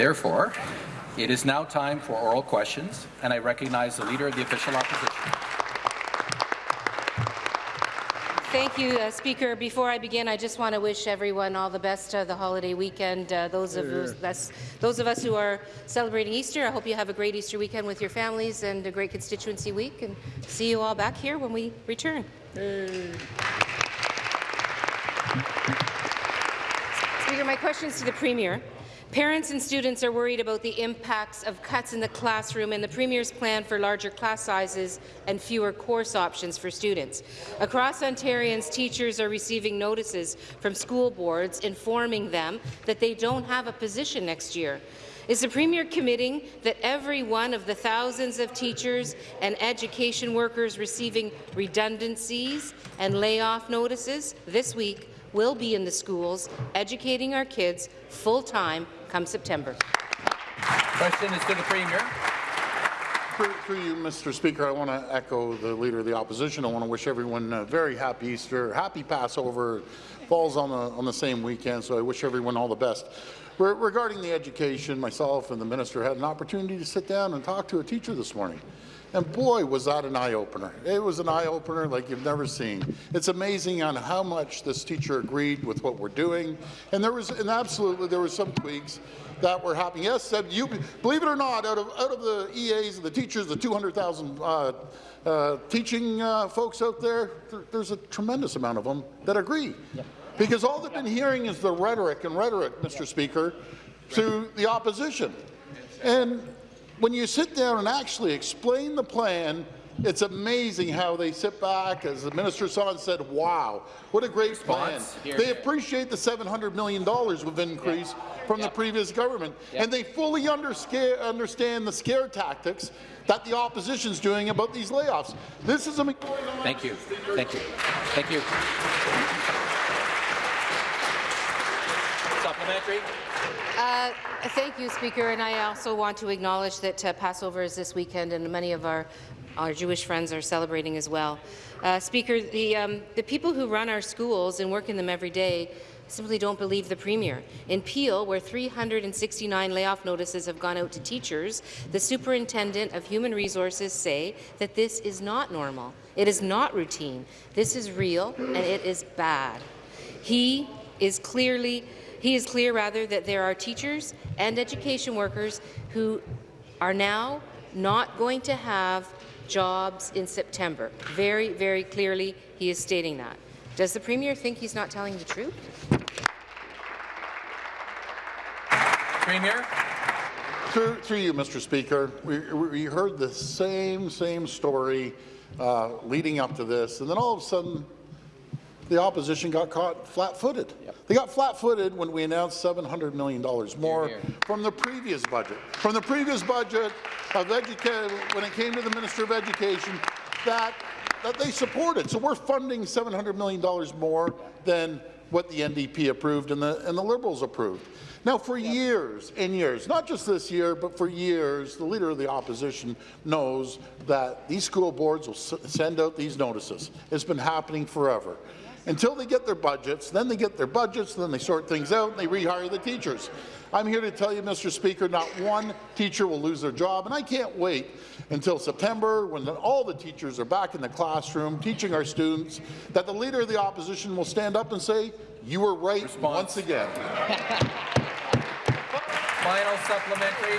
Therefore, it is now time for oral questions, and I recognize the Leader of the Official Opposition. Thank you, uh, Speaker. Before I begin, I just want to wish everyone all the best of the holiday weekend. Uh, those of us, those of us who are celebrating Easter, I hope you have a great Easter weekend with your families and a great constituency week. And see you all back here when we return. Speaker, my question is to the Premier. Parents and students are worried about the impacts of cuts in the classroom and the Premier's plan for larger class sizes and fewer course options for students. Across Ontarians, teachers are receiving notices from school boards informing them that they don't have a position next year. Is the Premier committing that every one of the thousands of teachers and education workers receiving redundancies and layoff notices this week will be in the schools educating our kids full-time come September. Question is to the Premier. Through you, Mr. Speaker, I want to echo the Leader of the Opposition. I want to wish everyone a very happy Easter, happy Passover. Falls on the, on the same weekend, so I wish everyone all the best. Regarding the education, myself and the minister had an opportunity to sit down and talk to a teacher this morning. And boy, was that an eye-opener. It was an eye-opener like you've never seen. It's amazing on how much this teacher agreed with what we're doing. And there was, and absolutely, there were some tweaks that were happening. Yes, you, believe it or not, out of, out of the EAs, the teachers, the 200,000 uh, uh, teaching uh, folks out there, there, there's a tremendous amount of them that agree. Yep. Because all they've been hearing is the rhetoric and rhetoric, Mr. Yep. Speaker, to the opposition. And when you sit down and actually explain the plan, it's amazing how they sit back, as the Minister saw and said, wow, what a great Response. plan. Here. They appreciate the $700 million we've increased yeah. from yeah. the previous government, yeah. and they fully understand the scare tactics that the opposition is doing about these layoffs. This is a Thank you. Thank you. Thank you. Supplementary. Uh, thank you, Speaker, and I also want to acknowledge that uh, Passover is this weekend, and many of our our Jewish friends are celebrating as well. Uh, Speaker, the, um, the people who run our schools and work in them every day simply don't believe the Premier. In Peel, where 369 layoff notices have gone out to teachers, the Superintendent of Human Resources say that this is not normal. It is not routine. This is real, and it is bad. He is clearly he is clear, rather, that there are teachers and education workers who are now not going to have jobs in September. Very, very clearly, he is stating that. Does the Premier think he's not telling the truth? Premier. Through, through you, Mr. Speaker, we, we heard the same, same story uh, leading up to this, and then all of a sudden, the opposition got caught flat-footed. Yep. They got flat-footed when we announced $700 million more here, here. from the previous budget. From the previous budget of education, when it came to the Minister of Education, that, that they supported. So we're funding $700 million more than what the NDP approved and the, and the Liberals approved. Now, for years and years, not just this year, but for years, the Leader of the Opposition knows that these school boards will send out these notices. It's been happening forever until they get their budgets. Then they get their budgets, then they sort things out, and they rehire the teachers. I'm here to tell you, Mr. Speaker, not one teacher will lose their job, and I can't wait until September, when all the teachers are back in the classroom teaching our students, that the Leader of the Opposition will stand up and say, you were right Response. once again. Final supplementary.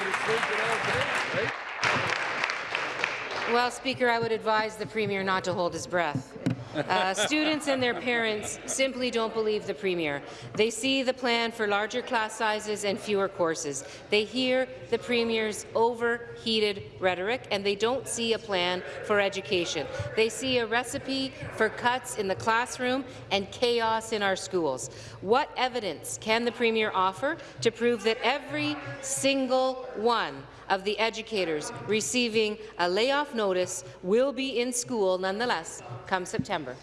Well, Speaker, I would advise the Premier not to hold his breath. Uh, students and their parents simply don't believe the Premier. They see the plan for larger class sizes and fewer courses. They hear the Premier's overheated rhetoric, and they don't see a plan for education. They see a recipe for cuts in the classroom and chaos in our schools. What evidence can the Premier offer to prove that every single one of the educators receiving a layoff notice will be in school nonetheless come September.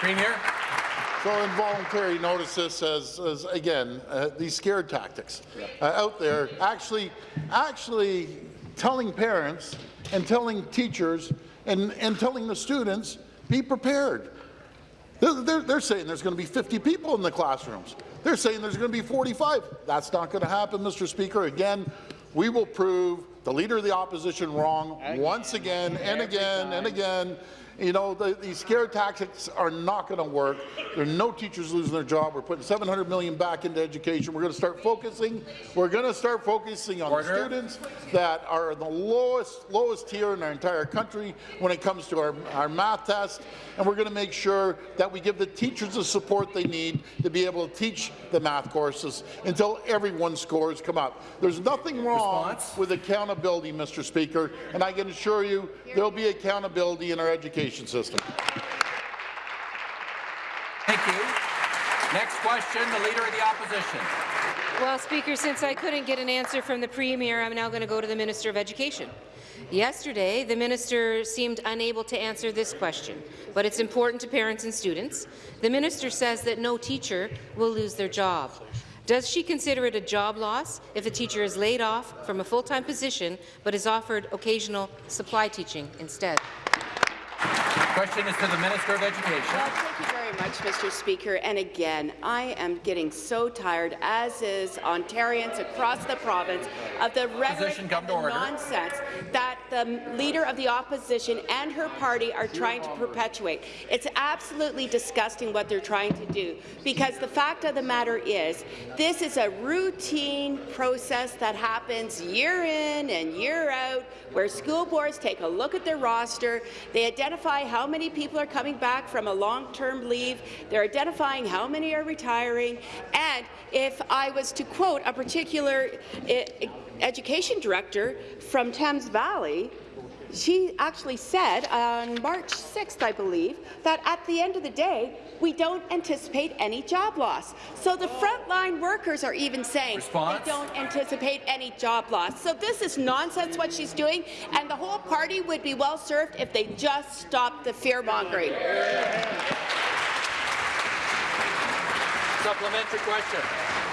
Premier. So involuntary notices as, as again, uh, these scare tactics uh, out there actually, actually telling parents and telling teachers and, and telling the students, be prepared. They're, they're, they're saying there's going to be 50 people in the classrooms. They're saying there's going to be 45. That's not going to happen, Mr. Speaker. Again, we will prove the Leader of the Opposition wrong once again and again and again. You know, the, these scare tactics are not going to work. There are no teachers losing their job. We're putting 700 million back into education. We're going to start focusing. We're going to start focusing on Order. the students that are the lowest lowest tier in our entire country when it comes to our, our math test. And we're going to make sure that we give the teachers the support they need to be able to teach the math courses until everyone's scores come up. There's nothing wrong Response? with accountability, Mr. Speaker, and I can assure you there'll be accountability in our education system. Thank you. Next question, the Leader of the Opposition. Well, Speaker, since I couldn't get an answer from the Premier, I'm now going to go to the Minister of Education. Yesterday, the minister seemed unable to answer this question, but it's important to parents and students. The minister says that no teacher will lose their job. Does she consider it a job loss if a teacher is laid off from a full-time position but is offered occasional supply teaching instead? Question is to the Minister of Education. Well, thank you very much, Mr. Speaker. And again, I am getting so tired, as is Ontarians across the province, of the rhetoric and the nonsense that the Leader of the Opposition and her party are trying to perpetuate. It's absolutely disgusting what they're trying to do, because the fact of the matter is, this is a routine process that happens year in and year out, where school boards take a look at their roster, they identify how many people are coming back from a long-term leave, they're identifying how many are retiring, and if I was to quote a particular eh, education director from Thames Valley, she actually said on March 6th, I believe, that at the end of the day, we don't anticipate any job loss. So the frontline workers are even saying Response? they don't anticipate any job loss. So this is nonsense what she's doing, and the whole party would be well served if they just stopped the fear-mongering. Supplementary question.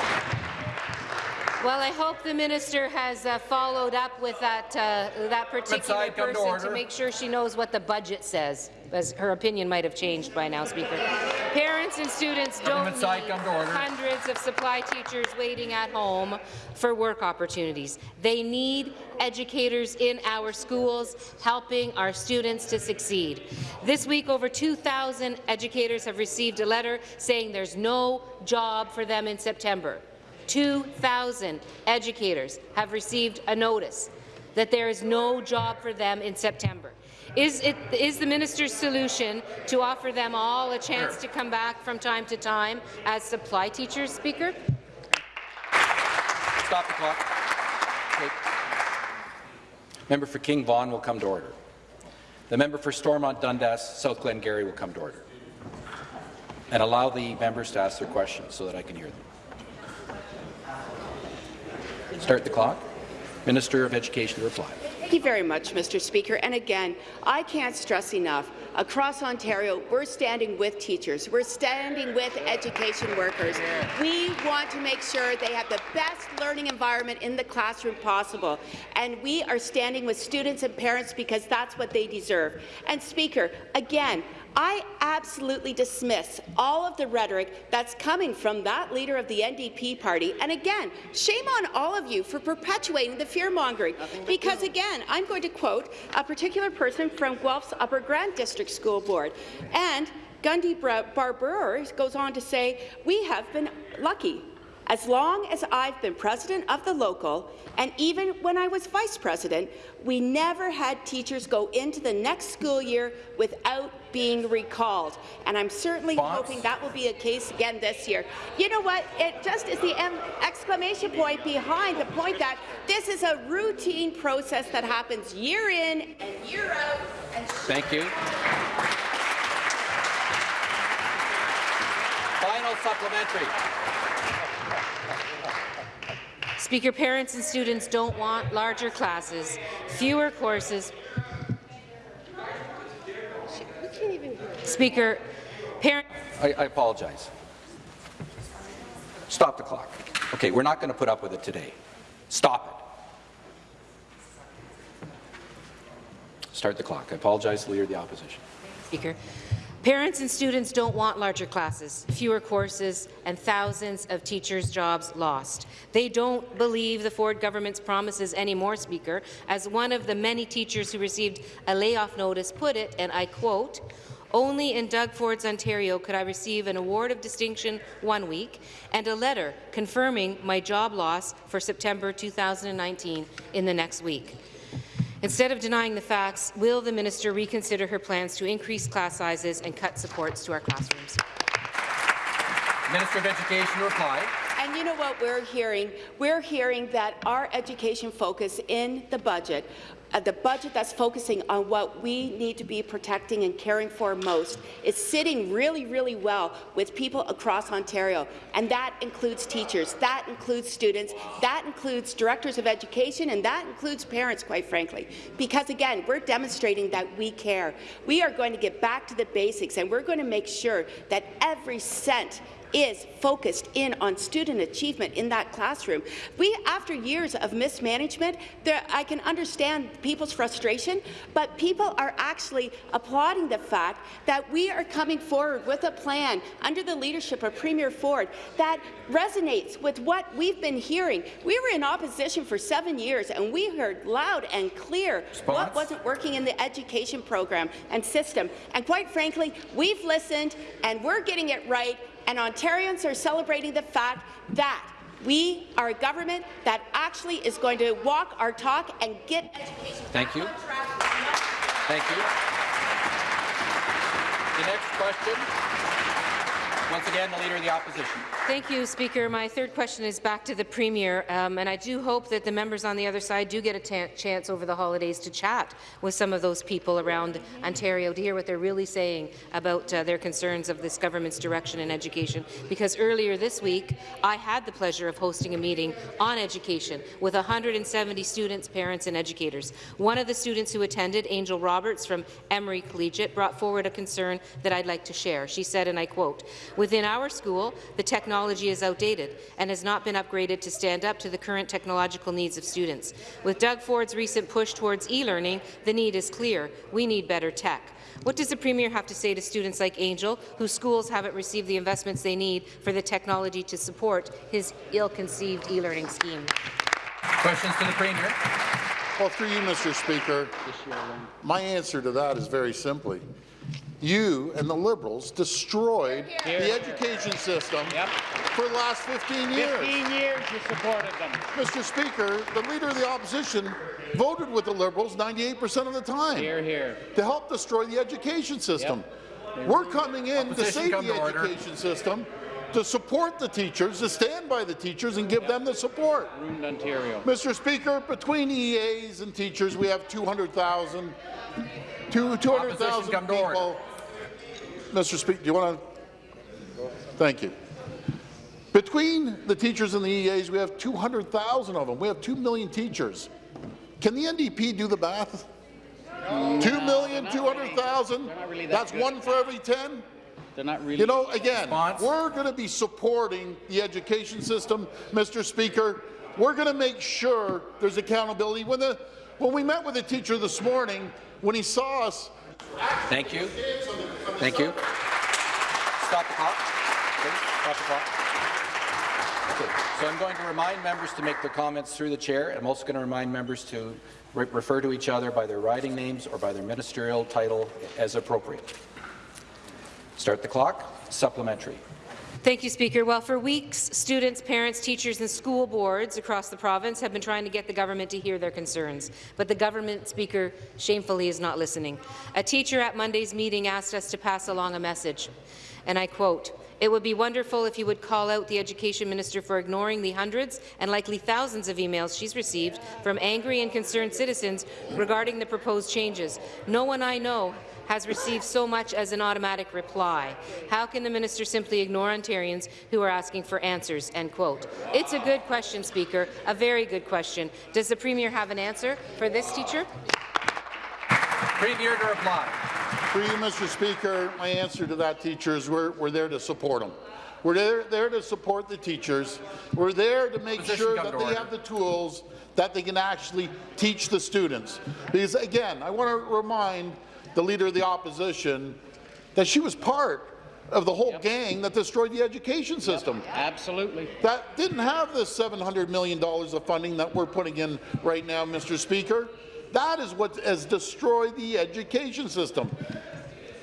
Well, I hope the minister has uh, followed up with that uh, that particular come to person to make sure she knows what the budget says, as her opinion might have changed by now, Speaker. Parents and students don't need side, come to order. hundreds of supply teachers waiting at home for work opportunities. They need educators in our schools helping our students to succeed. This week, over 2,000 educators have received a letter saying there's no job for them in September. 2,000 educators have received a notice that there is no job for them in September. Is, it, is the minister's solution to offer them all a chance to come back from time to time as supply teachers, Speaker? Stop the clock. Okay. Member for King Vaughan will come to order. The member for Stormont Dundas, South Glengarry will come to order. And allow the members to ask their questions so that I can hear them. Start the clock. Minister of Education to reply. Thank you very much, Mr. Speaker. And again, I can't stress enough, across Ontario, we're standing with teachers. We're standing with education workers. We want to make sure they have the best learning environment in the classroom possible. And we are standing with students and parents because that's what they deserve. And Speaker, again, I absolutely dismiss all of the rhetoric that's coming from that leader of the NDP party. And again, shame on all of you for perpetuating the fear-mongering. Because again, I'm going to quote a particular person from Guelph's Upper Grand District School Board. And Gundy Barber goes on to say, we have been lucky. As long as I've been president of the local, and even when I was vice president, we never had teachers go into the next school year without being recalled. And I'm certainly hoping that will be a case again this year. You know what? It just is the exclamation point behind the point that this is a routine process that happens year in and year out. And Thank you. Final supplementary. Speaker, parents and students don't want larger classes, fewer courses. Speaker, parents. I, I apologize. Stop the clock. Okay, we're not going to put up with it today. Stop it. Start the clock. I apologize, Leader of the Opposition. Speaker. Parents and students don't want larger classes, fewer courses, and thousands of teachers' jobs lost. They don't believe the Ford government's promises anymore, Speaker, as one of the many teachers who received a layoff notice put it, and I quote, only in Doug Ford's Ontario could I receive an award of distinction one week and a letter confirming my job loss for September 2019 in the next week. Instead of denying the facts, will the minister reconsider her plans to increase class sizes and cut supports to our classrooms? Minister of Education to reply. And you know what we're hearing? We're hearing that our education focus in the budget, uh, the budget that's focusing on what we need to be protecting and caring for most, is sitting really, really well with people across Ontario. And that includes teachers, that includes students, that includes directors of education, and that includes parents, quite frankly. Because again, we're demonstrating that we care. We are going to get back to the basics, and we're going to make sure that every cent is focused in on student achievement in that classroom. We, after years of mismanagement, there, I can understand people's frustration, but people are actually applauding the fact that we are coming forward with a plan under the leadership of Premier Ford that resonates with what we've been hearing. We were in opposition for seven years, and we heard loud and clear what wasn't working in the education program and system. And quite frankly, we've listened, and we're getting it right, and Ontarians are celebrating the fact that we are a government that actually is going to walk our talk and get education Thank you. Thank you. The next question, once again, the Leader of the Opposition. Thank you, Speaker. My third question is back to the Premier, um, and I do hope that the members on the other side do get a chance over the holidays to chat with some of those people around Ontario to hear what they're really saying about uh, their concerns of this government's direction in education. Because earlier this week, I had the pleasure of hosting a meeting on education with 170 students, parents, and educators. One of the students who attended, Angel Roberts from Emery Collegiate, brought forward a concern that I'd like to share. She said, and I quote, Within our school, the technology is outdated and has not been upgraded to stand up to the current technological needs of students. With Doug Ford's recent push towards e-learning, the need is clear. We need better tech. What does the Premier have to say to students like Angel, whose schools haven't received the investments they need for the technology to support his ill-conceived e-learning scheme? Questions to the Premier. Well, through you, Mr. Speaker, my answer to that is very simply. You and the Liberals destroyed the education system Yep. for the last 15 years. 15 years you supported them. Mr. Speaker, the Leader of the Opposition voted with the Liberals 98% of the time Here, here. to help destroy the education system. We're coming in to save the to order. education system, to support the teachers, to stand by the teachers and give them the support. Ruined Ontario. Mr. Speaker, between EAs and teachers, we have 200,000 200,000 Opposition come to order. people. Mr. Speaker, do you want to? Thank you. Between the teachers and the EAs, we have 200,000 of them. We have 2 million teachers. Can the NDP do the math? Two million, two hundred thousand. They're not really that That's good. one for every 10? They're not really. You know, again, Response? we're going to be supporting the education system, Mr. Speaker. We're going to make sure there's accountability. When, the, when we met with the teacher this morning, when he saw us, Thank you. Thank you. Stop the clock. Stop the clock. So I'm going to remind members to make their comments through the chair. I'm also going to remind members to re refer to each other by their riding names or by their ministerial title as appropriate. Start the clock. Supplementary. Thank you, Speaker. Well, for weeks, students, parents, teachers and school boards across the province have been trying to get the government to hear their concerns, but the government, Speaker, shamefully is not listening. A teacher at Monday's meeting asked us to pass along a message, and I quote, it would be wonderful if you would call out the Education Minister for ignoring the hundreds and likely thousands of emails she's received from angry and concerned citizens regarding the proposed changes. No one I know has received so much as an automatic reply. How can the minister simply ignore Ontarians who are asking for answers?" End quote. It's a good question, Speaker, a very good question. Does the Premier have an answer for this teacher? Premier to reply. for you, Mr. Speaker, my answer to that teacher is we're, we're there to support them. We're there, there to support the teachers. We're there to make Opposition sure that they order. have the tools that they can actually teach the students. Because again, I want to remind the Leader of the Opposition that she was part of the whole gang that destroyed the education system. Absolutely. That didn't have the $700 million of funding that we're putting in right now, Mr. Speaker. That is what has destroyed the education system.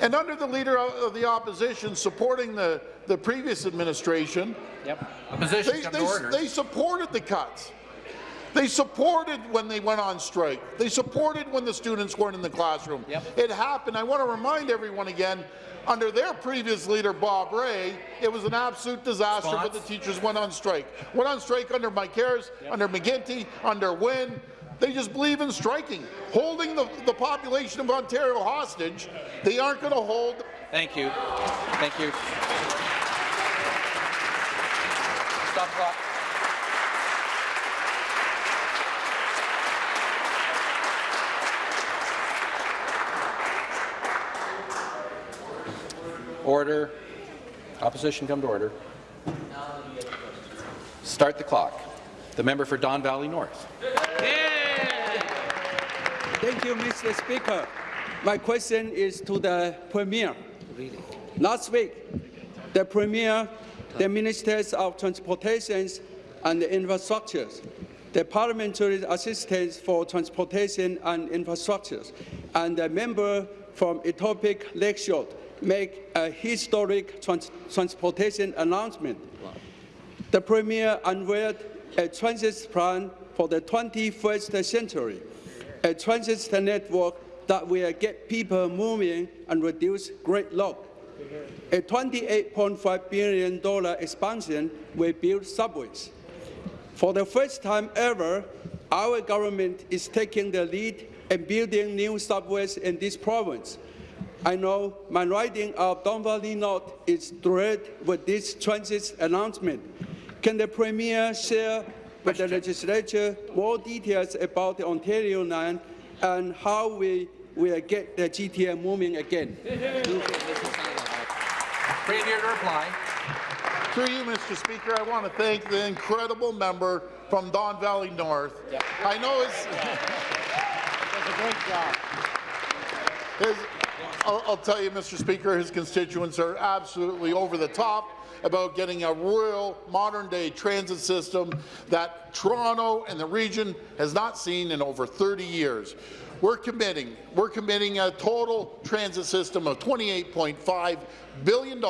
And under the Leader of the Opposition supporting the, the previous administration, Yep. Opposition, they, they, order. they supported the cuts. They supported when they went on strike. They supported when the students weren't in the classroom. Yep. It happened. I want to remind everyone again, under their previous leader, Bob Rae, it was an absolute disaster, but the teachers went on strike. Went on strike under Mike Harris, under McGuinty, under Wynne. They just believe in striking, holding the, the population of Ontario hostage. They aren't going to hold Thank you. Thank you. Stop clock. Order. Opposition come to order. Start the clock. The member for Don Valley North. Thank you, Mr. Speaker. My question is to the Premier. Last week, the Premier, the Ministers of Transportation and Infrastructures, the Parliamentary Assistants for Transportation and Infrastructures, and the member from Etobicoke Lakeshore make a historic trans transportation announcement. The Premier unveiled a transit plan for the 21st century, a transit network that will get people moving and reduce gridlock. A $28.5 billion expansion will build subways. For the first time ever, our government is taking the lead in building new subways in this province. I know my riding of Don Valley North is thrilled with this transit announcement. Can the Premier share with the legislature more details about the Ontario line and how we will get the GTA moving again? Premier to reply. Through you, Mr. Speaker, I want to thank the incredible member from Don Valley North. I know it's, Does a great job. his, I'll, I'll tell you, Mr. Speaker, his constituents are absolutely over the top about getting a real modern-day transit system that Toronto and the region has not seen in over 30 years. We're committing, we're committing a total transit system of $28.5 billion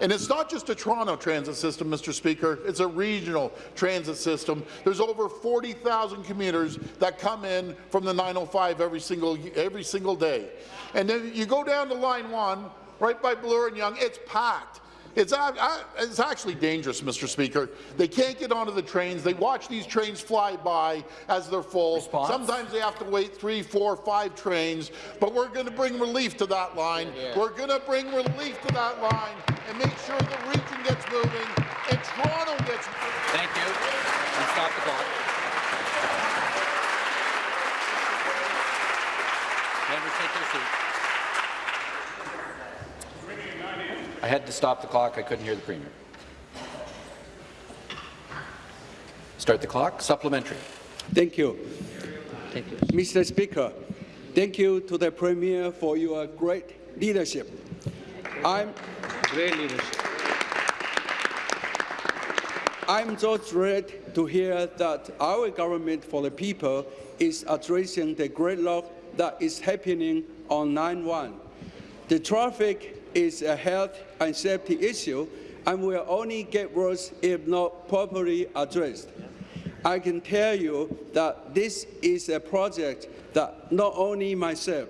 and it's not just a Toronto transit system, Mr. Speaker. It's a regional transit system. There's over 40,000 commuters that come in from the 905 every single every single day. And then you go down to line one, right by Bloor and Yonge. It's packed. It's, a- it's actually dangerous, Mr. Speaker. They can't get onto the trains. They watch these trains fly by as they're full. Response? Sometimes they have to wait three, four, five trains. But we're going to bring relief to that line. We're going to bring relief to that line and make sure the region gets moving and Toronto gets moving. Thank you. And stop the clock. Members, take your seat. I had to stop the clock. I couldn't hear the Premier. Start the clock. Supplementary. Thank you. Thank you. Mr. Speaker, thank you to the Premier for your great leadership. I'm Great leadership. I'm so thrilled to hear that our government for the people is addressing the gridlock that is happening on 9-1. The traffic is a health and safety issue and will only get worse if not properly addressed. I can tell you that this is a project that not only myself,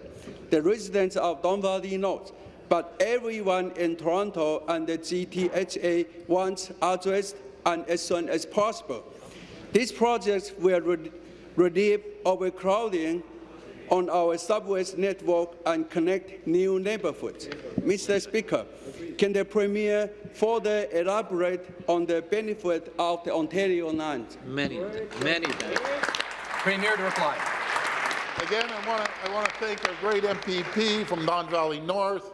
the residents of Don Valley North, but everyone in Toronto and the GTHA wants addressed and as soon as possible. These projects will re- relieve overcrowding on our subways network and connect new neighborhoods. Mr. Speaker, can the Premier further elaborate on the benefit of the Ontario line? Many, many Premier to reply. Again, I want to I want to thank our great MPP from Don Valley North,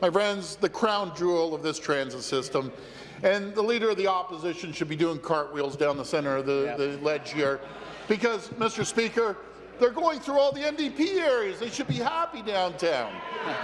my friends, the crown jewel of this transit system, and the leader of the opposition should be doing cartwheels down the center of the, the ledge here, because, Mr. Speaker, They're going through all the NDP areas. They should be happy downtown.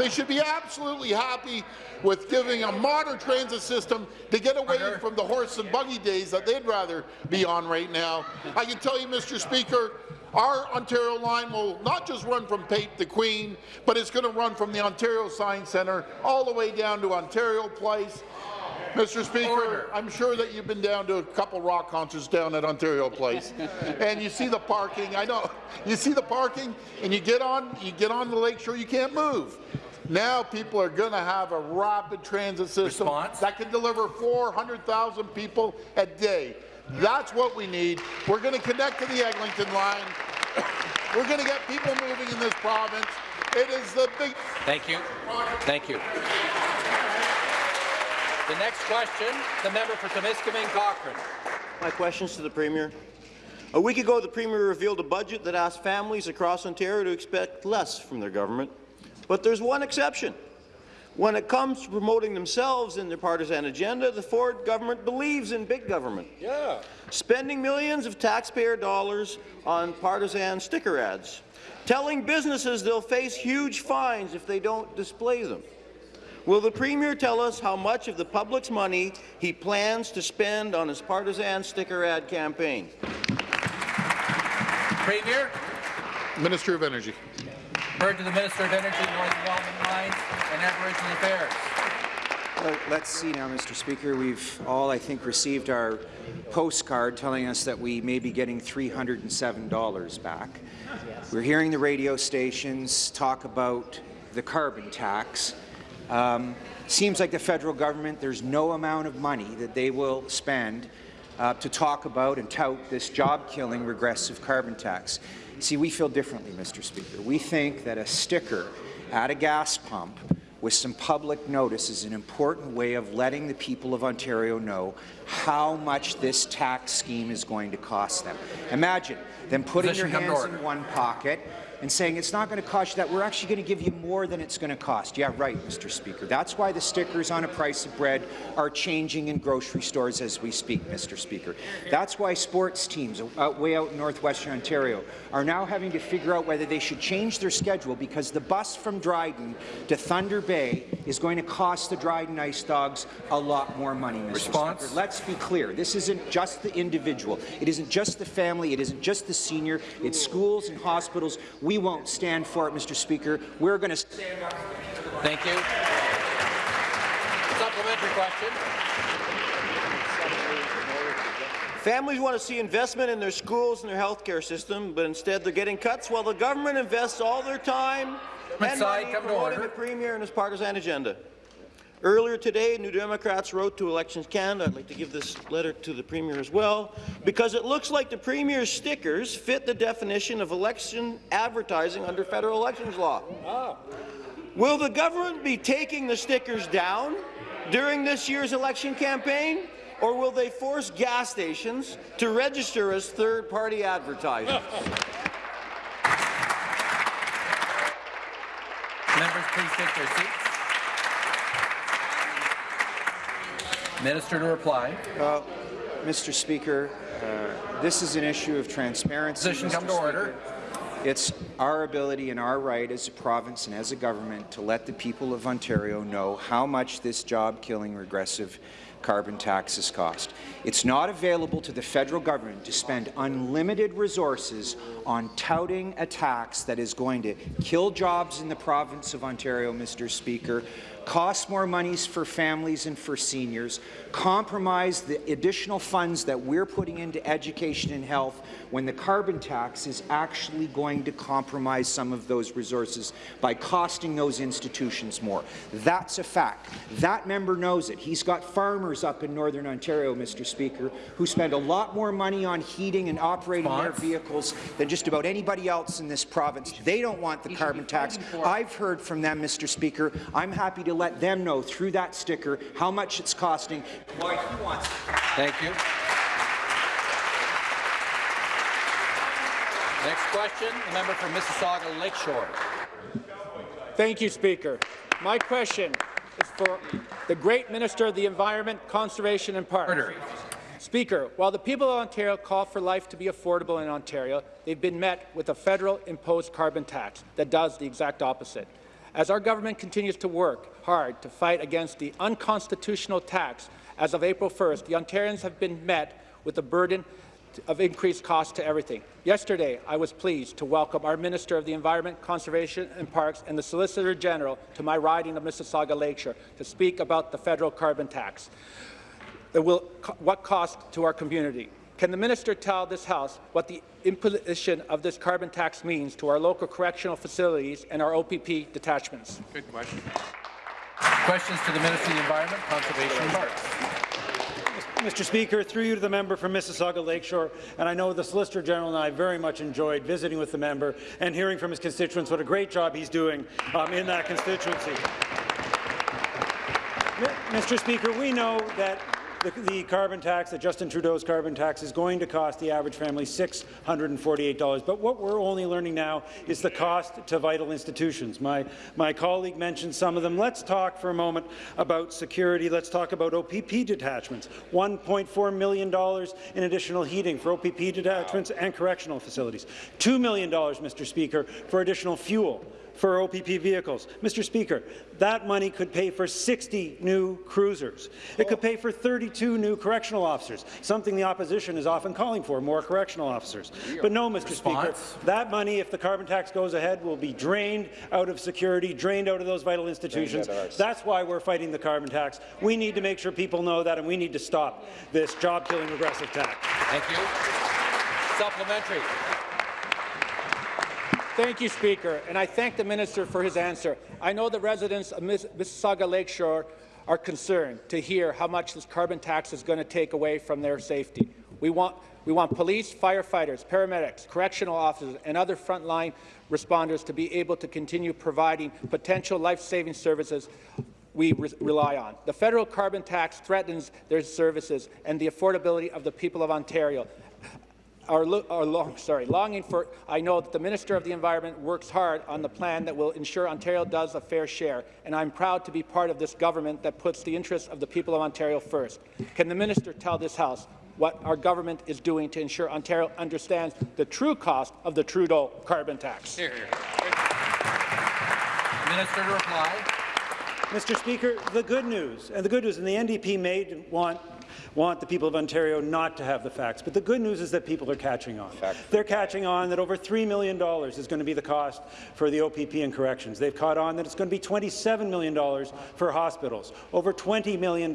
They should be absolutely happy with giving a modern transit system to get away from the horse and buggy days that they'd rather be on right now. I can tell you, Mr. Speaker, our Ontario line will not just run from Pape to Queen, but it's going to run from the Ontario Science Centre all the way down to Ontario Place. Mr. Speaker, Order. I'm sure that you've been down to a couple rock concerts down at Ontario Place, and you see the parking. I know you see the parking, and you get on, you get on the lakeshore, you can't move. Now people are going to have a rapid transit system Response? that can deliver 400,000 people a day. That's what we need. We're going to connect to the Eglinton line. We're going to get people moving in this province. It is the big Thank you. Thank you. The next question, the member for Timiskaming Cochrane. My questions to the Premier. A week ago, the Premier revealed a budget that asked families across Ontario to expect less from their government. But there's one exception. When it comes to promoting themselves in their partisan agenda, the Ford government believes in big government. Yeah. Spending millions of taxpayer dollars on partisan sticker ads, telling businesses they'll face huge fines if they don't display them. Will the Premier tell us how much of the public's money he plans to spend on his partisan sticker ad campaign? Premier, Minister of Energy. heard to the Minister of Energy, Northern Development Mines, and Aboriginal Affairs. Well, let's see now, Mr. Speaker. We've all, I think, received our postcard telling us that we may be getting $307 back. Yes. We're hearing the radio stations talk about the carbon tax. Um, seems like the federal government, there's no amount of money that they will spend uh, to talk about and tout this job-killing regressive carbon tax. See, we feel differently, Mr. Speaker. We think that a sticker at a gas pump with some public notice is an important way of letting the people of Ontario know how much this tax scheme is going to cost them. Imagine them putting Position to hands in one pocket and saying it's not going to cost you that. We're actually going to give you more than it's going to cost. Yeah, right, Mr. Speaker. That's why the stickers on a price of bread are changing in grocery stores as we speak, Mr. Speaker. That's why sports teams out way out in northwestern Ontario are now having to figure out whether they should change their schedule because the bus from Dryden to Thunder Bay is going to cost the Dryden Ice Dogs a lot more money, Mr. Response? Speaker. Let's be clear. This isn't just the individual. It isn't just the family. It isn't just the senior. It's schools and hospitals. We won't stand for it, Mr. Speaker. We're going to stand up. Thank you. Supplementary question. Families want to see investment in their schools and their health care system, but instead they're getting cuts while the government invests all their time and money come to promoting order. the Premier and his partisan agenda. Earlier today, New Democrats wrote to Elections Canada, I'd like to give this letter to the Premier as well, because it looks like the Premier's stickers fit the definition of election advertising under federal elections law. Ah. Will the government be taking the stickers down during this year's election campaign, or will they force gas stations to register as third-party advertisers? Members, please take their seats. Minister to reply. Well, Mr. Speaker, uh, this is an issue of transparency. Position Mr. come to order. It's our ability and our right as a province and as a government to let the people of Ontario know how much this job-killing regressive carbon taxes cost. It's not available to the federal government to spend unlimited resources on touting a tax that is going to kill jobs in the province of Ontario, Mr. Speaker, cost more monies for families and for seniors, compromise the additional funds that we're putting into education and health when the carbon tax is actually going to compromise some of those resources by costing those institutions more. That's a fact. That member knows it. He's got farmers up in Northern Ontario, Mr. Speaker, who spend a lot more money on heating and operating their vehicles than just about anybody else in this province. They don't want the carbon tax. I've heard from them, Mr. Speaker. I'm happy to let them know through that sticker how much it's costing, why he wants it. Thank you. Next question, the member for Mississauga Lakeshore. Thank you, Speaker. My question is for the great Minister of the Environment, Conservation and Parks. Speaker, while the people of Ontario call for life to be affordable in Ontario, they've been met with a federal imposed carbon tax that does the exact opposite. As our government continues to work hard to fight against the unconstitutional tax, as of April 1st, the Ontarians have been met with a burden of increased cost to everything. Yesterday, I was pleased to welcome our Minister of the Environment, Conservation and Parks and the Solicitor General to my riding of Mississauga Lakeshore to speak about the federal carbon tax. It will, what cost to our community? Can the minister tell this House what the imposition of this carbon tax means to our local correctional facilities and our OPP detachments? Good question. Questions to the Minister of the Environment, Conservation and Parks. Mr. Speaker, through you to the member from Mississauga Lakeshore, and I know the Solicitor General and I very much enjoyed visiting with the member and hearing from his constituents what a great job he's doing um, in that constituency. Mr. Speaker, we know that the, the, carbon tax, that Justin Trudeau's carbon tax, is going to cost the average family $648. But what we're only learning now is the cost to vital institutions. My, my colleague mentioned some of them. Let's talk for a moment about security. Let's talk about OPP detachments. $1.4 million in additional heating for OPP detachments and correctional facilities. $2 million, Mr. Speaker, for additional fuel for OPP vehicles. Mr. Speaker, that money could pay for 60 new cruisers. It could pay for 32 new correctional officers, something the opposition is often calling for, more correctional officers. But no, Mr. Response? Speaker, that money, if the carbon tax goes ahead, will be drained out of security, drained out of those vital institutions. That's why we're fighting the carbon tax. We need to make sure people know that, and we need to stop this job-killing regressive tax. Thank you. Supplementary. Thank you, Speaker, and I thank the minister for his answer. I know the residents of Miss Mississauga Lakeshore are concerned to hear how much this carbon tax is going to take away from their safety. We want, we want police, firefighters, paramedics, correctional officers, and other frontline responders to be able to continue providing potential life-saving services we re rely on. The federal carbon tax threatens their services and the affordability of the people of Ontario are, are long, sorry, longing for, I know that the Minister of the Environment works hard on the plan that will ensure Ontario does a fair share, and I'm proud to be part of this government that puts the interests of the people of Ontario first. Can the Minister tell this House what our government is doing to ensure Ontario understands the true cost of the Trudeau carbon tax? Here, here. Minister to reply. Mr. Speaker, the good news, and the good news, and the NDP may want want the people of Ontario not to have the facts. But the good news is that people are catching on. Fact. They're catching on that over $3 million is going to be the cost for the OPP and corrections. They've caught on that it's going to be $27 million for hospitals, over $20 million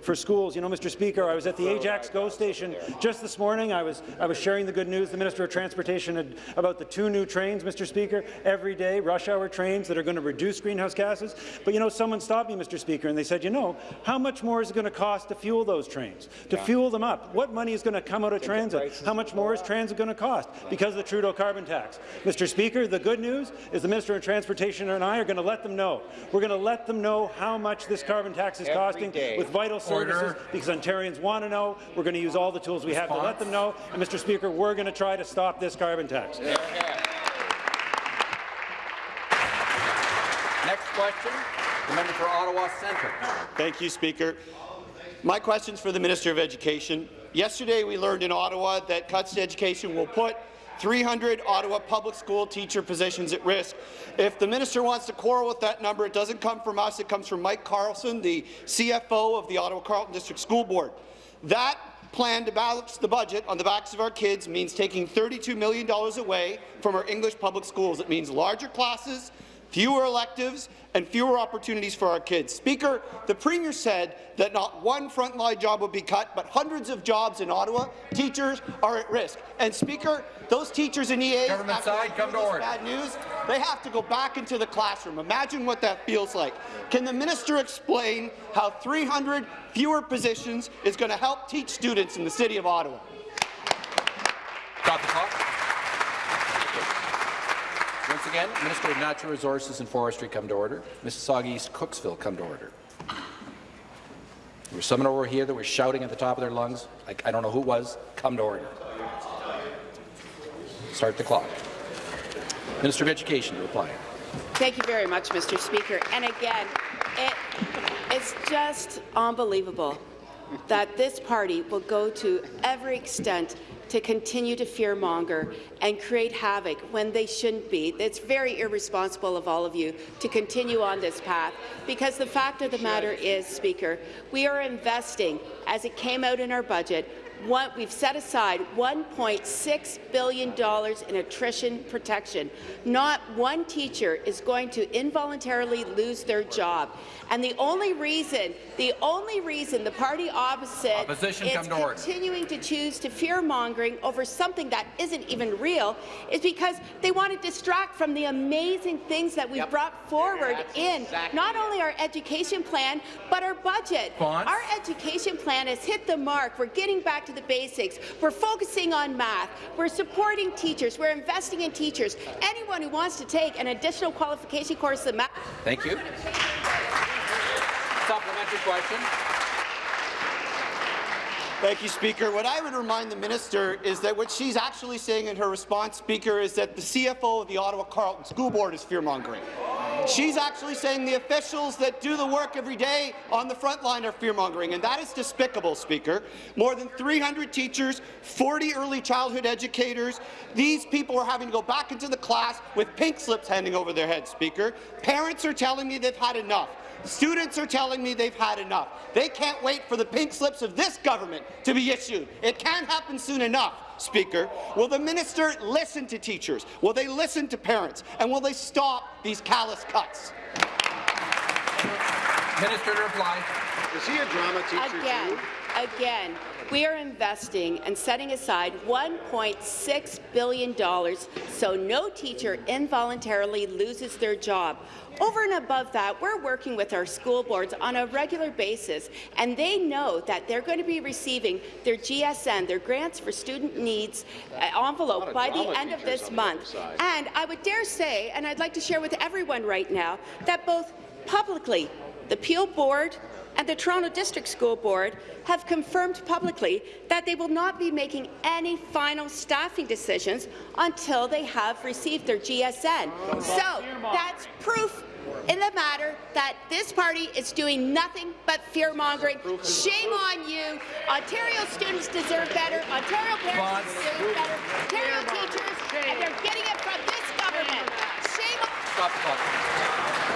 for schools. You know, Mr. Speaker, I was at the Ajax GO station just this morning. I was, I was sharing the good news. The Minister of Transportation had, about the two new trains, Mr. Speaker, every day, rush hour trains that are going to reduce greenhouse gases. But, you know, someone stopped me, Mr. Speaker, and they said, you know, how much more is it going to cost to fuel those trains? trains, to yeah. fuel them up. What money is going to come out of transit? How much more is transit going to cost because of the Trudeau carbon tax? Mr. Speaker, the good news is the Minister of Transportation and I are going to let them know. We're going to let them know how much this carbon tax is Every costing day. with vital services Order. because Ontarians want to know. We're going to use all the tools we Response. have to let them know. And, Mr. Speaker, we're going to try to stop this carbon tax. Yeah. Next question, the member for Ottawa Centre. Thank you, Speaker. My question is for the Minister of Education. Yesterday, we learned in Ottawa that cuts to education will put 300 Ottawa public school teacher positions at risk. If the minister wants to quarrel with that number, it doesn't come from us, it comes from Mike Carlson, the CFO of the Ottawa Carleton District School Board. That plan to balance the budget on the backs of our kids means taking $32 million away from our English public schools. It means larger classes, fewer electives, and fewer opportunities for our kids. Speaker, the Premier said that not one frontline job would be cut, but hundreds of jobs in Ottawa, teachers, are at risk. And Speaker, those teachers in EA, Government side, come to order. bad news, they have to go back into the classroom. Imagine what that feels like. Can the minister explain how 300 fewer positions is going to help teach students in the City of Ottawa? Stop the clock. Once again, Minister of Natural Resources and Forestry come to order. Mississauga East Cooksville come to order. There was someone over here that was shouting at the top of their lungs. I, I don't know who it was. Come to order. Start the clock. Minister of Education to reply. Thank you very much, Mr. Speaker. And again, it, it's just unbelievable that this party will go to every extent to continue to fearmonger and create havoc when they shouldn't be. It's very irresponsible of all of you to continue on this path because the fact of the matter is, Speaker, we are investing, as it came out in our budget, one, we've set aside $1.6 billion in attrition protection. Not one teacher is going to involuntarily lose their job. And the only reason, the only reason the party opposite Opposition, is to continuing to choose to fear-mongering over something that isn't even real is because they want to distract from the amazing things that we've brought forward in not only our education plan, but our budget. Bonds? Our education plan has hit the mark. We're getting back to the basics. We're focusing on math. We're supporting teachers. We're investing in teachers. Anyone who wants to take an additional qualification course in math Thank you. Supplementary question. Thank you, Speaker. What I would remind the minister is that what she's actually saying in her response, Speaker, is that the CFO of the Ottawa Carleton School Board is fear-mongering. She's actually saying the officials that do the work every day on the front line are fear-mongering, and that is despicable, Speaker. More than 300 teachers, 40 early childhood educators. These people are having to go back into the class with pink slips hanging over their heads, Speaker. Parents are telling me they've had enough. Students are telling me they've had enough. They can't wait for the pink slips of this government to be issued. It can't happen soon enough. Speaker, will the minister listen to teachers? Will they listen to parents? And will they stop these callous cuts? Minister to reply. Is he a drama teacher Again, too? Again, we are investing and setting aside $1.6 billion so no teacher involuntarily loses their job. Over and above that, we're working with our school boards on a regular basis, and they know that they're going to be receiving their GSN, their Grants for Student Needs uh, envelope, by the end of this month. And I would dare say, and I'd like to share with everyone right now, that both publicly, the Peel Board and the Toronto District School Board have confirmed publicly that they will not be making any final staffing decisions until they have received their GSN. So that's proof in the matter that this party is doing nothing but fear-mongering. Shame on you. Ontario students deserve better. Ontario parents deserve better. Ontario teachers, and they're getting it from this government. Shame on Stop the clock.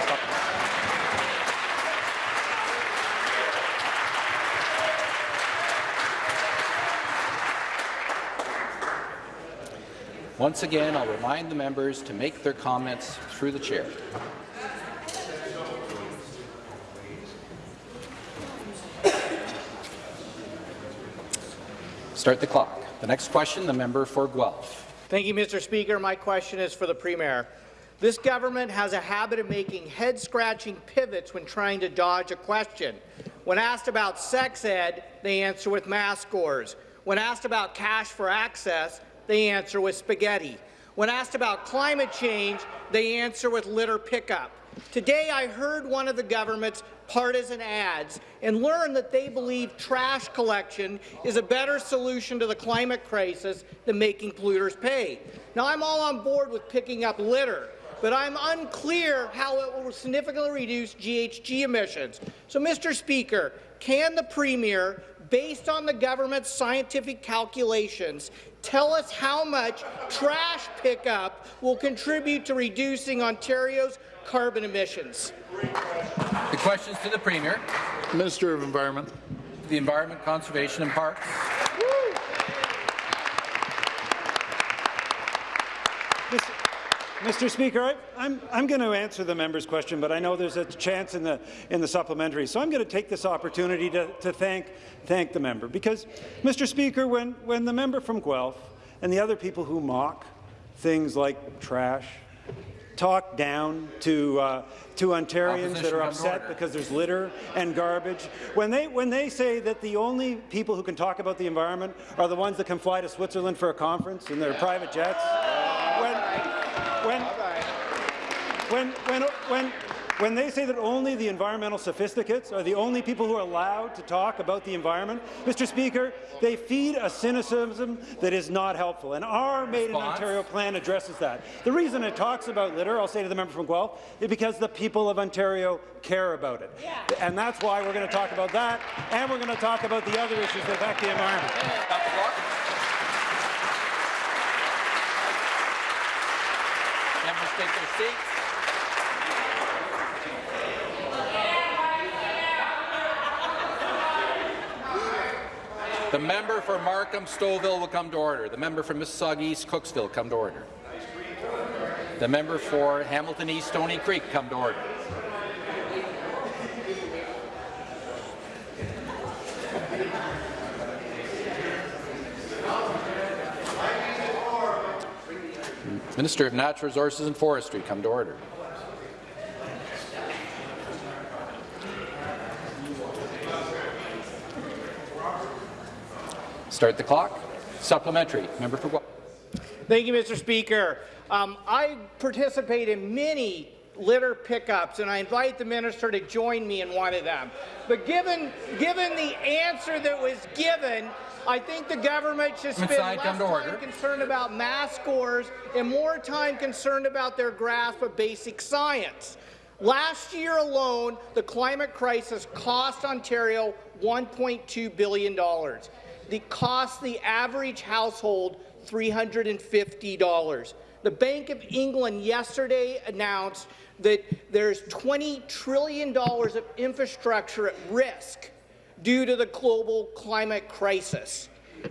Stop the clock. Once again, I'll remind the members to make their comments through the chair. Start the clock. The next question, the member for Guelph. Thank you, Mr. Speaker. My question is for the Premier. This government has a habit of making head-scratching pivots when trying to dodge a question. When asked about sex ed, they answer with math scores. When asked about cash for access, they answer with spaghetti. When asked about climate change, they answer with litter pickup. Today, I heard one of the government's partisan ads and learned that they believe trash collection is a better solution to the climate crisis than making polluters pay. Now, I'm all on board with picking up litter, but I'm unclear how it will significantly reduce GHG emissions. So, Mr. Speaker, can the Premier, based on the government's scientific calculations, tell us how much trash pickup will contribute to reducing Ontario's carbon emissions? The questions to the Premier. Minister of Environment. The Environment, Conservation and Parks. Mr. Speaker, I, I'm, I'm going to answer the member's question, but I know there's a chance in the, in the supplementary. So I'm going to take this opportunity to, to thank, thank the member. Because, Mr. Speaker, when, when the member from Guelph and the other people who mock things like trash talk down to, uh, to Ontarians that are upset because there's litter and garbage, when they, when they say that the only people who can talk about the environment are the ones that can fly to Switzerland for a conference in their private jets, when, when, when, when, when, when they say that only the environmental sophisticates are the only people who are allowed to talk about the environment, Mr. Speaker, they feed a cynicism that is not helpful. And our Made in Ontario plan addresses that. The reason it talks about litter, I'll say to the member from Guelph, is because the people of Ontario care about it. And that's why we're going to talk about that, and we're going to talk about the other issues that affect the environment. Stop the clock. Members take seats. The member for Markham Stouffville will come to order. The member for Mississauga East Cooksville come to order. The member for Hamilton East Stoney Creek come to order. Minister of Natural Resources and Forestry come to order. Start the clock. Supplementary. Member for. Thank you, Mr. Speaker. Um, I participate in many litter pickups, and I invite the minister to join me in one of them. But given, given the answer that was given, I think the government should spend Inside, less to order. time concerned about mass scores and more time concerned about their grasp of basic science. Last year alone, the climate crisis cost Ontario $1.2 billion. The cost the average household $350. The Bank of England yesterday announced that there's $20 trillion of infrastructure at risk due to the global climate crisis.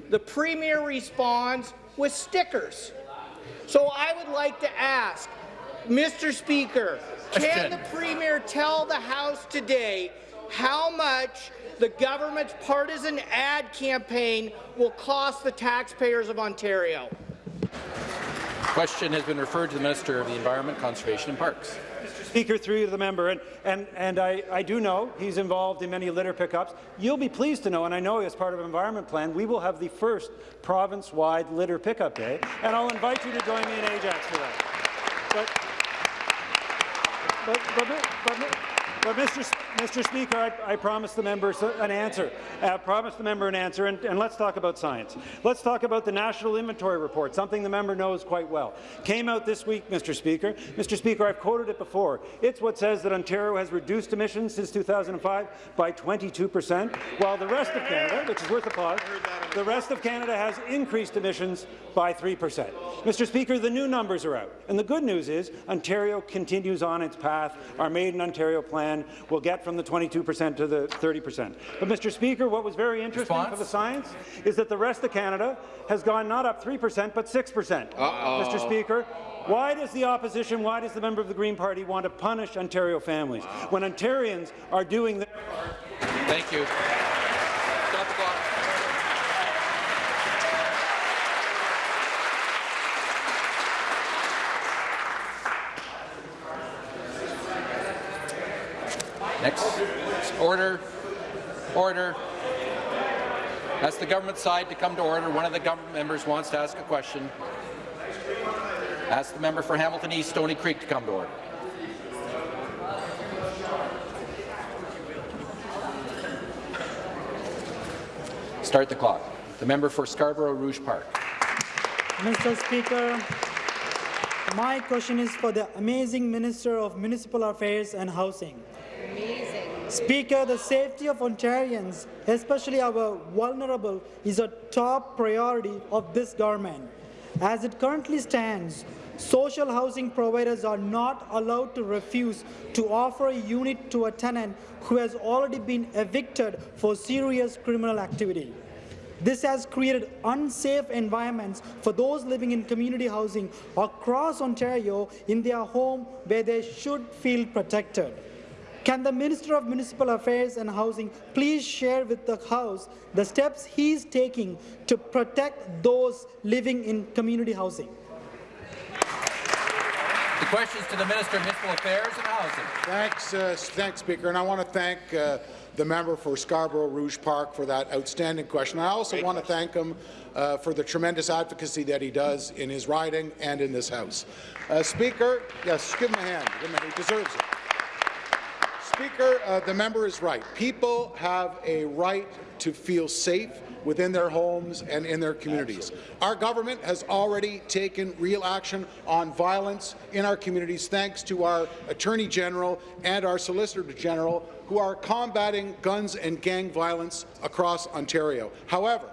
The Premier responds with stickers. So I would like to ask, Mr. Speaker, can the Premier tell the House today how much the government's partisan ad campaign will cost the taxpayers of Ontario? Question has been referred to the Minister of the Environment, Conservation and Parks. Mr. Speaker, through the member, and, and, and I, I do know he's involved in many litter pickups. You'll be pleased to know, and I know as part of Environment Plan, we will have the first province-wide litter pickup day, and I'll invite you to join me in Ajax for that. But, but, but, but, but Mr. S- Mr. Speaker, I, I promised the member an answer. I promised the member an answer, and, and let's talk about science. Let's talk about the National Inventory Report, something the member knows quite well. Came out this week, Mr. Speaker. Mr. Speaker, I've quoted it before. It's what says that Ontario has reduced emissions since 2005 by 22 percent, while the rest of Canada, which is worth a applause, the rest of Canada has increased emissions by 3 percent. Mr. Speaker, the new numbers are out, and the good news is Ontario continues on its path. Our Made in Ontario plan will get from the 22 percent to the 30 percent. But, Mr. Speaker, what was very interesting Response? for the science is that the rest of Canada has gone not up 3 percent, but 6 percent. Mr. Speaker, why does the opposition, why does the member of the Green Party want to punish Ontario families when Ontarians are doing their Thank you. Stop the clock. Next. Order. Order. That's the government side to come to order. One of the government members wants to ask a question. Ask the member for Hamilton East Stoney Creek to come to order. Start the clock. The member for Scarborough Rouge Park. Mr. Speaker, my question is for the amazing Minister of Municipal Affairs and Housing. Speaker, the safety of Ontarians, especially our vulnerable, is a top priority of this government. As it currently stands, social housing providers are not allowed to refuse to offer a unit to a tenant who has already been evicted for serious criminal activity. This has created unsafe environments for those living in community housing across Ontario in their home where they should feel protected. Can the Minister of Municipal Affairs and Housing please share with the House the steps he is taking to protect those living in community housing? The questions to the Minister of Municipal Affairs and Housing. Thanks, uh, thanks, Speaker. And I want to thank uh, the member for Scarborough Rouge Park for that outstanding question. I also want to thank him uh, for the tremendous advocacy that he does in his riding and in this House. Uh, Speaker, yes, give him a hand. Give him a, he deserves it. Speaker, uh, the member is right. People have a right to feel safe within their homes and in their communities. Our government has already taken real action on violence in our communities thanks to our Attorney General and our Solicitor General who are combating guns and gang violence across Ontario. However,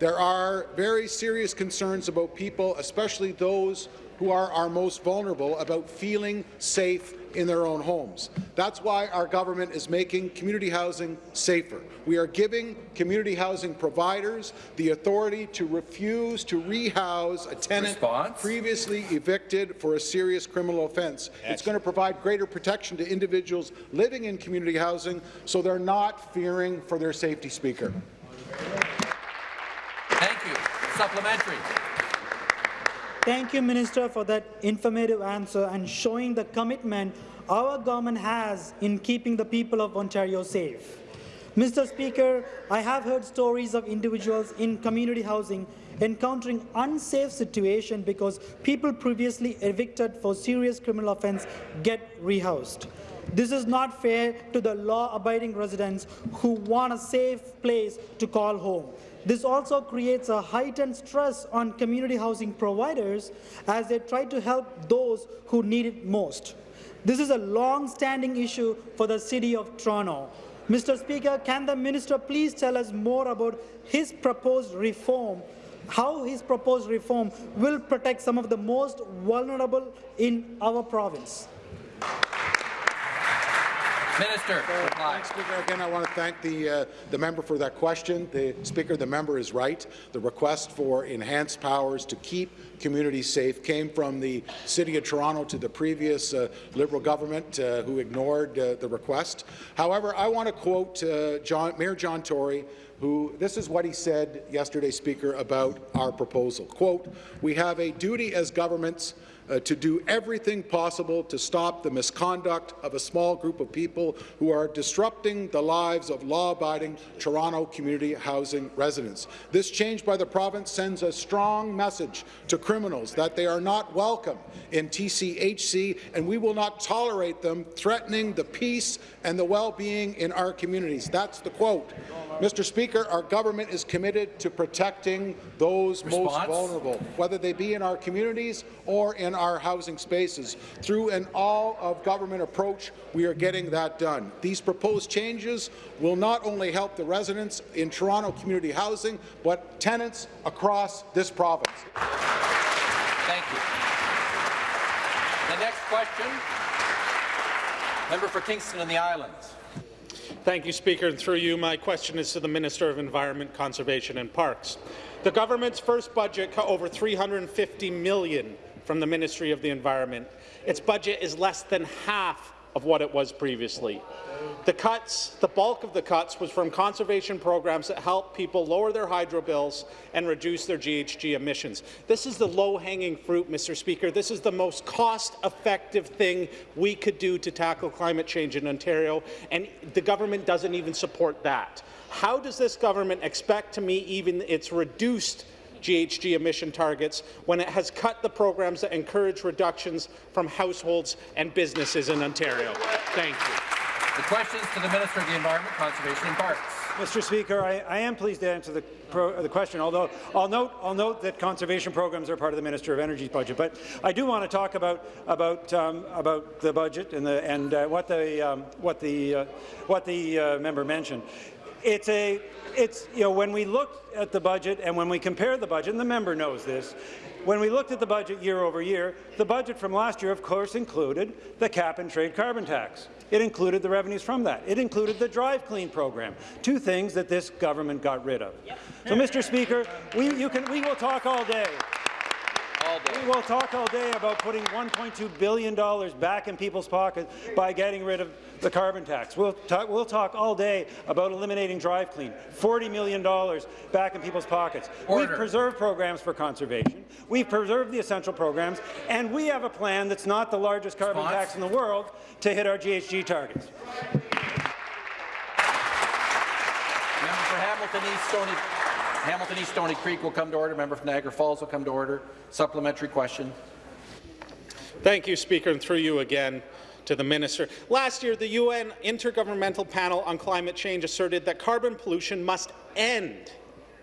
there are very serious concerns about people, especially those who are our most vulnerable, about feeling safe in their own homes. That's why our government is making community housing safer. We are giving community housing providers the authority to refuse to rehouse a tenant Response? previously evicted for a serious criminal offence. It's going to provide greater protection to individuals living in community housing so they're not fearing for their safety, Speaker. Thank you. Supplementary. Thank you, Minister, for that informative answer and showing the commitment our government has in keeping the people of Ontario safe. Mr. Speaker, I have heard stories of individuals in community housing encountering unsafe situation because people previously evicted for serious criminal offence get rehoused. This is not fair to the law-abiding residents who want a safe place to call home. This also creates a heightened stress on community housing providers as they try to help those who need it most. This is a long-standing issue for the City of Toronto. Mr. Speaker, can the minister please tell us more about his proposed reform, how his proposed reform will protect some of the most vulnerable in our province? Minister, reply. Speaker. Again, I want to thank the, uh, the member for that question. The Speaker, the member is right. The request for enhanced powers to keep communities safe came from the City of Toronto to the previous uh, Liberal government uh, who ignored uh, the request. However, I want to quote uh, John, Mayor John Tory, who this is what he said yesterday, Speaker, about our proposal. Quote, we have a duty as governments uh, to do everything possible to stop the misconduct of a small group of people who are disrupting the lives of law-abiding Toronto community housing residents. This change by the province sends a strong message to criminals that they are not welcome in TCHC, and we will not tolerate them threatening the peace and the well-being in our communities. That's the quote. Mr. Speaker, our government is committed to protecting those most vulnerable, whether they be in our communities or in our housing spaces. Through an all-of-government approach, we are getting that done. These proposed changes will not only help the residents in Toronto community housing, but tenants across this province. Thank you. The next question, member for Kingston and the Islands. Thank you, Speaker. And through you, my question is to the Minister of Environment, Conservation and Parks. The government's first budget cut over $350 million from the Ministry of the Environment. Its budget is less than half of what it was previously. The cuts, the bulk of the cuts was from conservation programs that help people lower their hydro bills and reduce their GHG emissions. This is the low-hanging fruit, Mr. Speaker. This is the most cost-effective thing we could do to tackle climate change in Ontario, and the government doesn't even support that. How does this government expect to meet even its reduced GHG emission targets when it has cut the programs that encourage reductions from households and businesses in Ontario. Thank you. The questions to the Minister of the Environment, Conservation and Parks. Mr. Speaker, I, I am pleased to answer the, pro, the question, although I'll note, I'll note that conservation programs are part of the Minister of Energy's budget. But I do want to talk about, about, um, about the budget and, the, and uh, what the, um, what the, uh, what the uh, member mentioned. It's a, it's, you know, when we look at the budget and when we compare the budget, and the member knows this, when we looked at the budget year over year, the budget from last year, of course, included the cap-and-trade carbon tax. It included the revenues from that. It included the Drive Clean program, two things that this government got rid of. So, Mr. Speaker, we, you can, we will talk all day. We will talk all day about putting $1.2 billion back in people's pockets by getting rid of the carbon tax. We'll talk, we'll talk all day about eliminating Drive Clean, $40 million back in people's pockets. Order. We've preserved programs for conservation. We've preserved the essential programs, and we have a plan that's not the largest carbon Response? tax in the world to hit our GHG targets. Member for Hamilton East Stoney, Hamilton East Stoney Creek will come to order. Member for Niagara Falls will come to order. Supplementary question. Thank you, Speaker, and through you again to the minister. Last year, the UN Intergovernmental Panel on Climate Change asserted that carbon pollution must end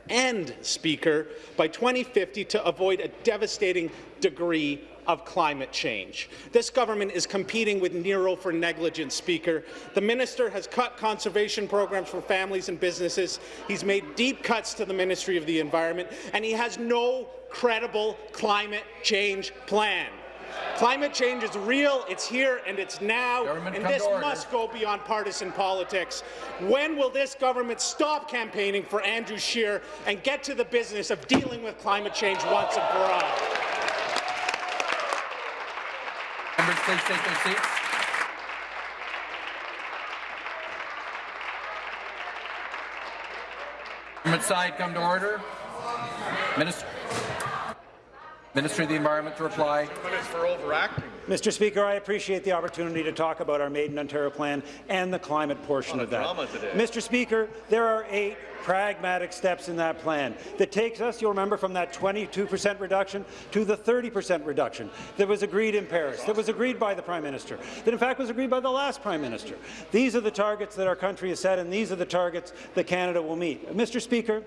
end, Speaker, by 2050 to avoid a devastating degree of climate change. This government is competing with Nero for negligence, Speaker. The minister has cut conservation programs for families and businesses. He's made deep cuts to the Ministry of the Environment, and he has no credible climate change plan. Climate change is real, it's here, and it's now, Government and this must go beyond partisan politics. When will this government stop campaigning for Andrew Scheer and get to the business of dealing with climate change once and for all? Members, please take their seats. Government side, come to order. Minister, Minister of the Environment to reply. for overacting. Mr. Speaker, I appreciate the opportunity to talk about our Made in Ontario plan and the climate portion of that. Mr. Speaker, there are eight pragmatic steps in that plan that takes us, you'll remember, from that 22% reduction to the 30% reduction that was agreed in Paris, that was agreed by the Prime Minister, that in fact was agreed by the last Prime Minister. These are the targets that our country has set, and these are the targets that Canada will meet. Mr. Speaker,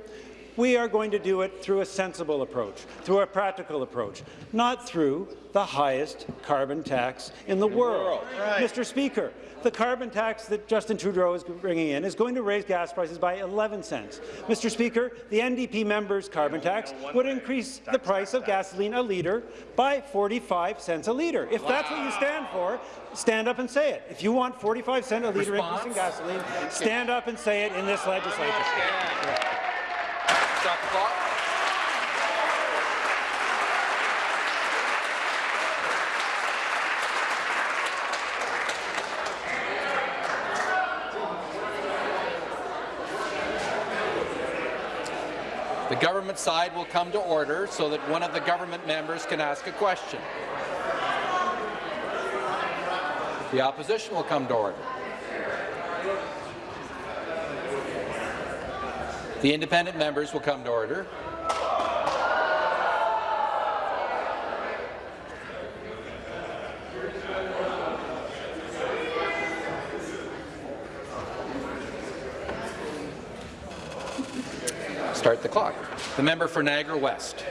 we are going to do it through a sensible approach, through a practical approach, not through the highest carbon tax in the world. Mr. Speaker, the carbon tax that Justin Trudeau is bringing in is going to raise gas prices by 11 cents. Mr. Speaker, the NDP members' carbon tax would increase the price of gasoline a litre by 45 cents a litre. If that's what you stand for, stand up and say it. If you want 45 cent a litre increase in gasoline, stand up and say it in this legislature. Stop the clock. The government side will come to order so that one of the government members can ask a question. The opposition will come to order. The independent members will come to order. Start the clock. The member for Niagara West.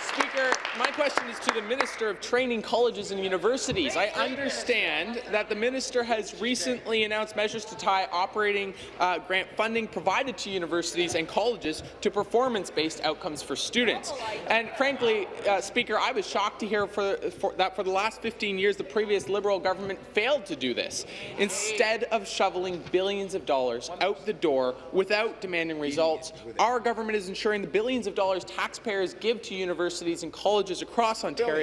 Speaker, my question is to the Minister of Training Colleges and Universities. I understand that the minister has recently announced measures to tie operating uh, grant funding provided to universities and colleges to performance-based outcomes for students. And frankly, uh, Speaker, I was shocked to hear for, for, that for the last 15 years the previous Liberal government failed to do this. Instead of shoveling billions of dollars out the door without demanding results, our government is ensuring the billions of dollars taxpayers give to universities and colleges across Ontario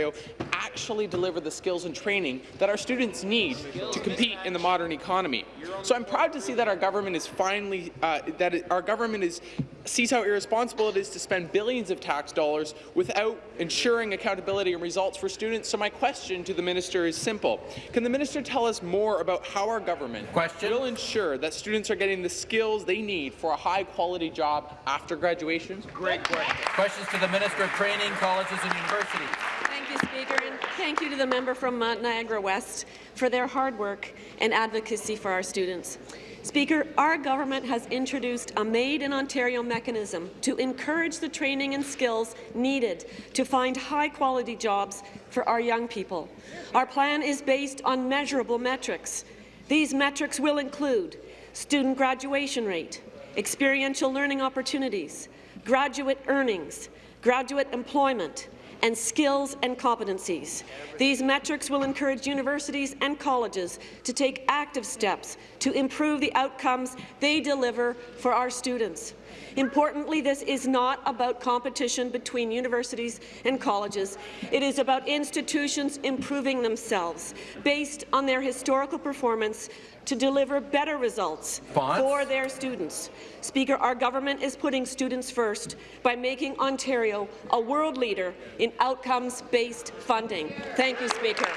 actually deliver the skills and training that our students need to compete in the modern economy. So I'm proud to see that our government is finally uh, that it, our government is sees how irresponsible it is to spend billions of tax dollars without ensuring accountability and results for students. So my question to the minister is simple. Can the minister tell us more about how our government Question. will ensure that students are getting the skills they need for a high-quality job after graduation? Great question. Questions to the Minister of Training, Colleges and Universities. Thank you, Speaker, and thank you to the member from uh, Niagara West for their hard work and advocacy for our students. Speaker, our government has introduced a Made in Ontario mechanism to encourage the training and skills needed to find high-quality jobs for our young people. Our plan is based on measurable metrics. These metrics will include student graduation rate, experiential learning opportunities, graduate earnings, graduate employment, and skills and competencies. These metrics will encourage universities and colleges to take active steps to improve the outcomes they deliver for our students. Importantly, this is not about competition between universities and colleges. It is about institutions improving themselves based on their historical performance to deliver better results Fonts? for their students. Speaker, our government is putting students first by making Ontario a world leader in outcomes-based funding. Thank you, Speaker.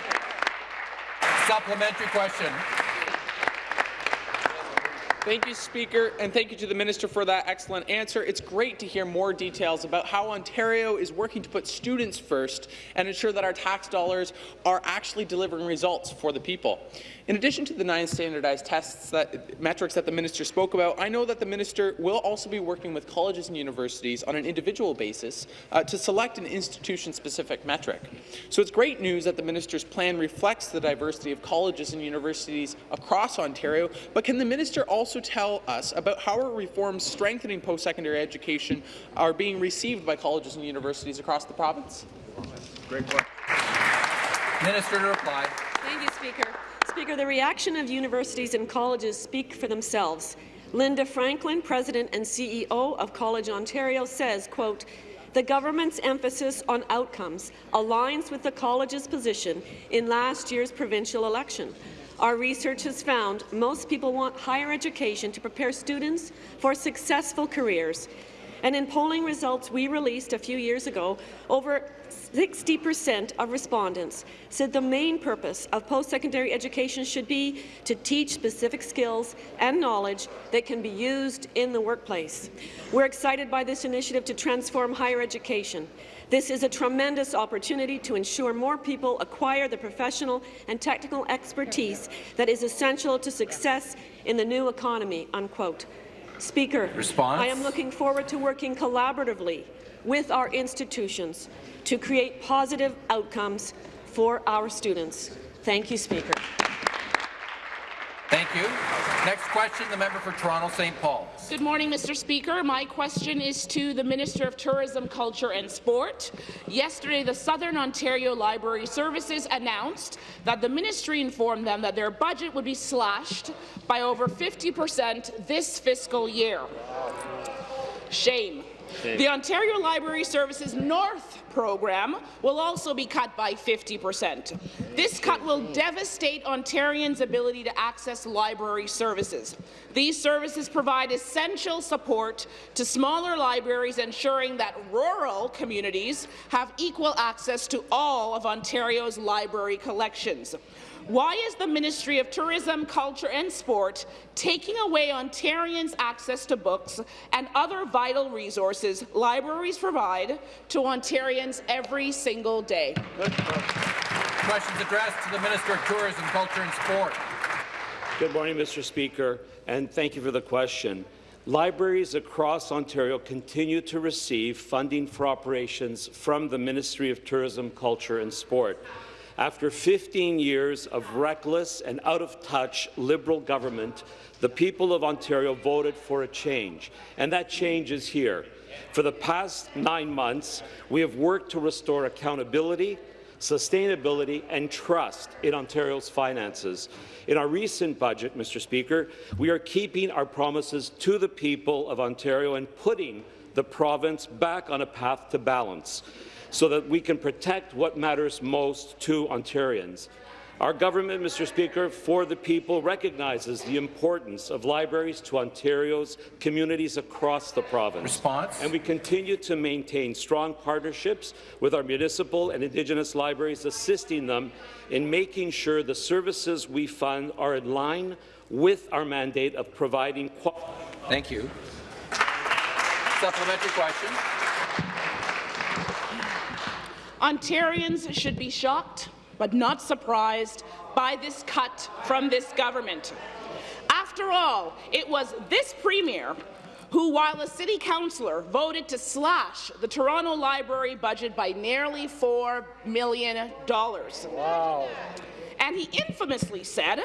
Supplementary question. Thank you, Speaker, and thank you to the Minister for that excellent answer. It's great to hear more details about how Ontario is working to put students first and ensure that our tax dollars are actually delivering results for the people. In addition to the nine standardized tests that metrics that the minister spoke about, I know that the minister will also be working with colleges and universities on an individual basis uh, to select an institution-specific metric. So it's great news that the minister's plan reflects the diversity of colleges and universities across Ontario, but can the minister also tell us about how our reforms strengthening post-secondary education are being received by colleges and universities across the province? Great question. Minister to reply. Thank you, Speaker. Speaker, the reaction of universities and colleges speak for themselves. Linda Franklin, President and CEO of College Ontario, says, quote, the government's emphasis on outcomes aligns with the college's position in last year's provincial election. Our research has found most people want higher education to prepare students for successful careers. And in polling results we released a few years ago, over 60% of respondents said the main purpose of post-secondary education should be to teach specific skills and knowledge that can be used in the workplace. We're excited by this initiative to transform higher education. This is a tremendous opportunity to ensure more people acquire the professional and technical expertise that is essential to success in the new economy." Unquote. Speaker, Response? I am looking forward to working collaboratively with our institutions to create positive outcomes for our students. Thank you, Speaker. Thank you. Next question, the member for Toronto St. Paul. Good morning, Mr. Speaker. My question is to the Minister of Tourism, Culture and Sport. Yesterday, the Southern Ontario Library Services announced that the ministry informed them that their budget would be slashed by over 50 percent this fiscal year. Shame. The Ontario Library Services North program will also be cut by 50 percent. This cut will devastate Ontarians' ability to access library services. These services provide essential support to smaller libraries, ensuring that rural communities have equal access to all of Ontario's library collections. Why is the Ministry of Tourism, Culture and Sport taking away Ontarians' access to books and other vital resources libraries provide to Ontarians every single day? Questions addressed to the Minister of Tourism, Culture and Sport. Good morning, Mr. Speaker, and thank you for the question. Libraries across Ontario continue to receive funding for operations from the Ministry of Tourism, Culture and Sport. After 15 years of reckless and out-of-touch Liberal government, the people of Ontario voted for a change, and that change is here. For the past nine months, we have worked to restore accountability, sustainability and trust in Ontario's finances. In our recent budget, Mr. Speaker, we are keeping our promises to the people of Ontario and putting the province back on a path to balance so that we can protect what matters most to Ontarians. Our government, Mr. Speaker, for the people recognizes the importance of libraries to Ontario's communities across the province. Response? And we continue to maintain strong partnerships with our municipal and Indigenous libraries, assisting them in making sure the services we fund are in line with our mandate of providing quality. Thank you. Supplementary question. Ontarians should be shocked but not surprised by this cut from this government. After all, it was this premier who, while a city councillor, voted to slash the Toronto Library budget by nearly $4 million. Wow. And he infamously said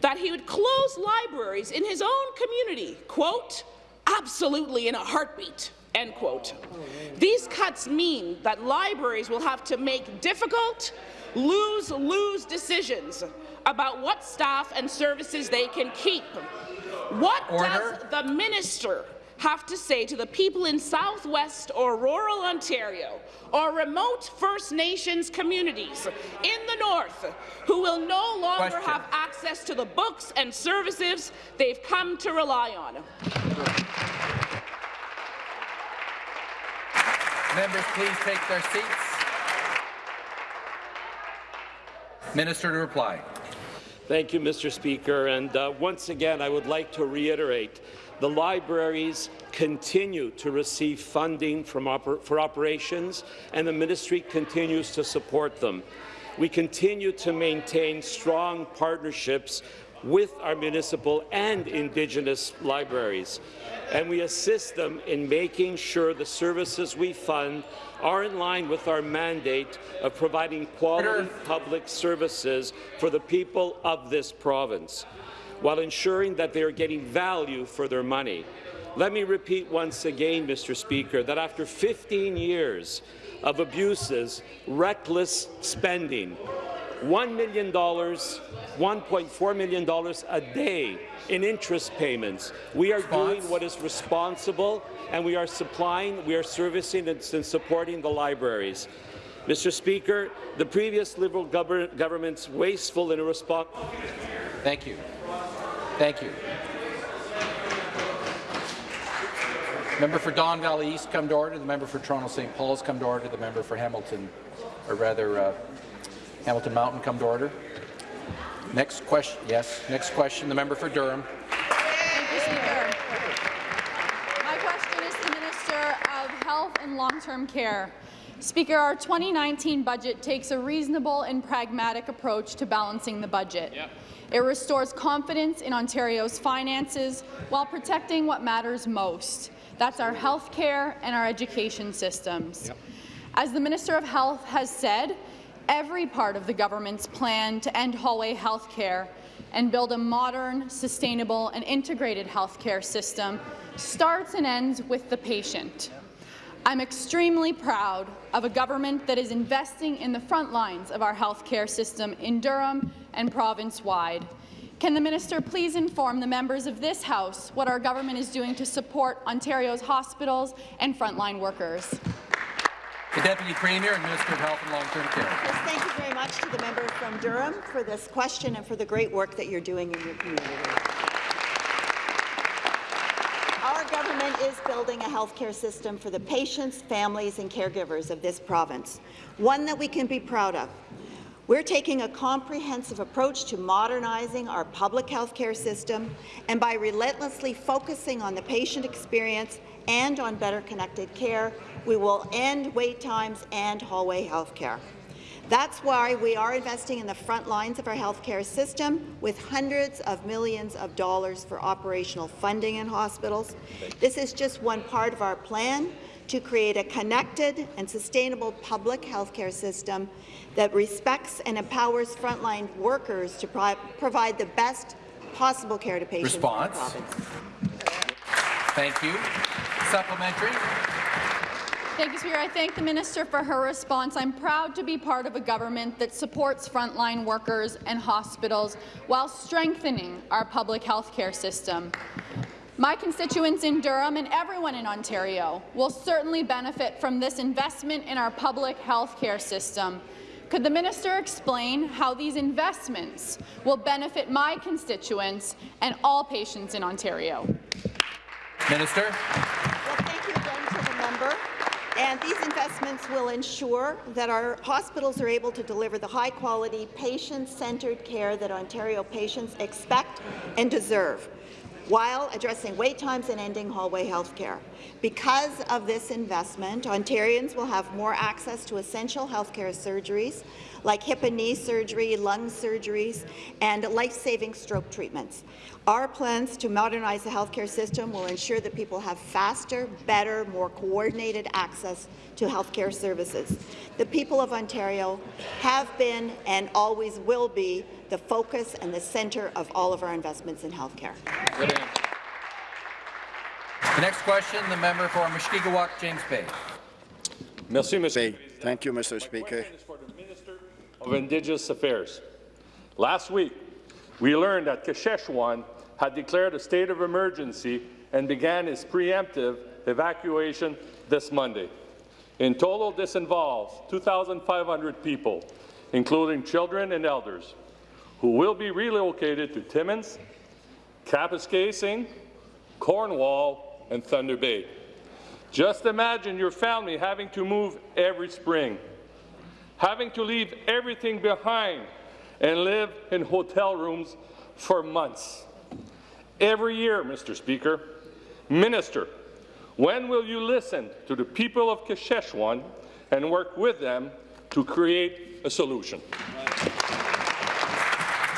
that he would close libraries in his own community, quote, absolutely in a heartbeat. End quote. These cuts mean that libraries will have to make difficult, lose-lose decisions about what staff and services they can keep. What Order. does the minister have to say to the people in southwest or rural Ontario or remote First Nations communities in the north who will no longer Question. have access to the books and services they've come to rely on? Members, please take their seats. Minister to reply. Thank you, Mr. Speaker. And uh, once again, I would like to reiterate the libraries continue to receive funding oper for operations, and the ministry continues to support them. We continue to maintain strong partnerships with our municipal and Indigenous libraries, and we assist them in making sure the services we fund are in line with our mandate of providing quality public services for the people of this province, while ensuring that they are getting value for their money. Let me repeat once again, Mr. Speaker, that after 15 years of abuses, reckless spending, $1 million, $1.4 million a day in interest payments. We are doing what is responsible, and we are supplying, we are servicing and, and supporting the libraries. Mr. Speaker, the previous Liberal government's wasteful and irresponsible. Thank you. Thank you. Member for Don Valley East come to order. The member for Toronto St. Paul's come to order. The member for Hamilton, or rather uh, Hamilton Mountain come to order. Next question. Yes. Next question. The member for Durham. Thank you, Speaker. My question is to the Minister of Health and Long-Term Care. Speaker, our 2019 budget takes a reasonable and pragmatic approach to balancing the budget. Yep. It restores confidence in Ontario's finances while protecting what matters most, that's our health care and our education systems. Yep. As the Minister of Health has said, every part of the government's plan to end hallway health care and build a modern, sustainable and integrated health care system starts and ends with the patient. I'm extremely proud of a government that is investing in the front lines of our health care system in Durham and province-wide. Can the minister please inform the members of this House what our government is doing to support Ontario's hospitals and frontline workers? The Deputy Premier and Minister of Health and Long-Term Care. Yes, thank you very much to the member from Durham for this question and for the great work that you're doing in your community. Our government is building a healthcare system for the patients, families and caregivers of this province, one that we can be proud of. We're taking a comprehensive approach to modernizing our public health care system, and by relentlessly focusing on the patient experience and on better connected care, we will end wait times and hallway health care. That's why we are investing in the front lines of our healthcare system with hundreds of millions of dollars for operational funding in hospitals. This is just one part of our plan to create a connected and sustainable public healthcare system that respects and empowers frontline workers to pro provide the best possible care to patients Response. Thank you. Supplementary. Thank you, Speaker. I thank the minister for her response. I'm proud to be part of a government that supports frontline workers and hospitals while strengthening our public health care system. My constituents in Durham and everyone in Ontario will certainly benefit from this investment in our public health care system. Could the minister explain how these investments will benefit my constituents and all patients in Ontario? Minister. Well, thank you again to the member. And these investments will ensure that our hospitals are able to deliver the high-quality, patient-centred care that Ontario patients expect and deserve while addressing wait times and ending hallway health care. Because of this investment, Ontarians will have more access to essential healthcare surgeries like hip and knee surgery, lung surgeries, and life-saving stroke treatments. Our plans to modernize the healthcare system will ensure that people have faster, better, more coordinated access to healthcare services. The people of Ontario have been and always will be the focus and the centre of all of our investments in healthcare. The next question, the member for Mushkegowuk, James Bay. Merci, Mr. Thank you, Mr. Speaker. Of Indigenous Affairs. Last week, we learned that Kashechewan had declared a state of emergency and began its preemptive evacuation this Monday. In total, this involves 2,500 people, including children and elders, who will be relocated to Timmins, Kapuskasing, Cornwall, and Thunder Bay. Just imagine your family having to move every spring, having to leave everything behind and live in hotel rooms for months. Every year, Mr. Speaker, Minister, when will you listen to the people of Kashechewan and work with them to create a solution?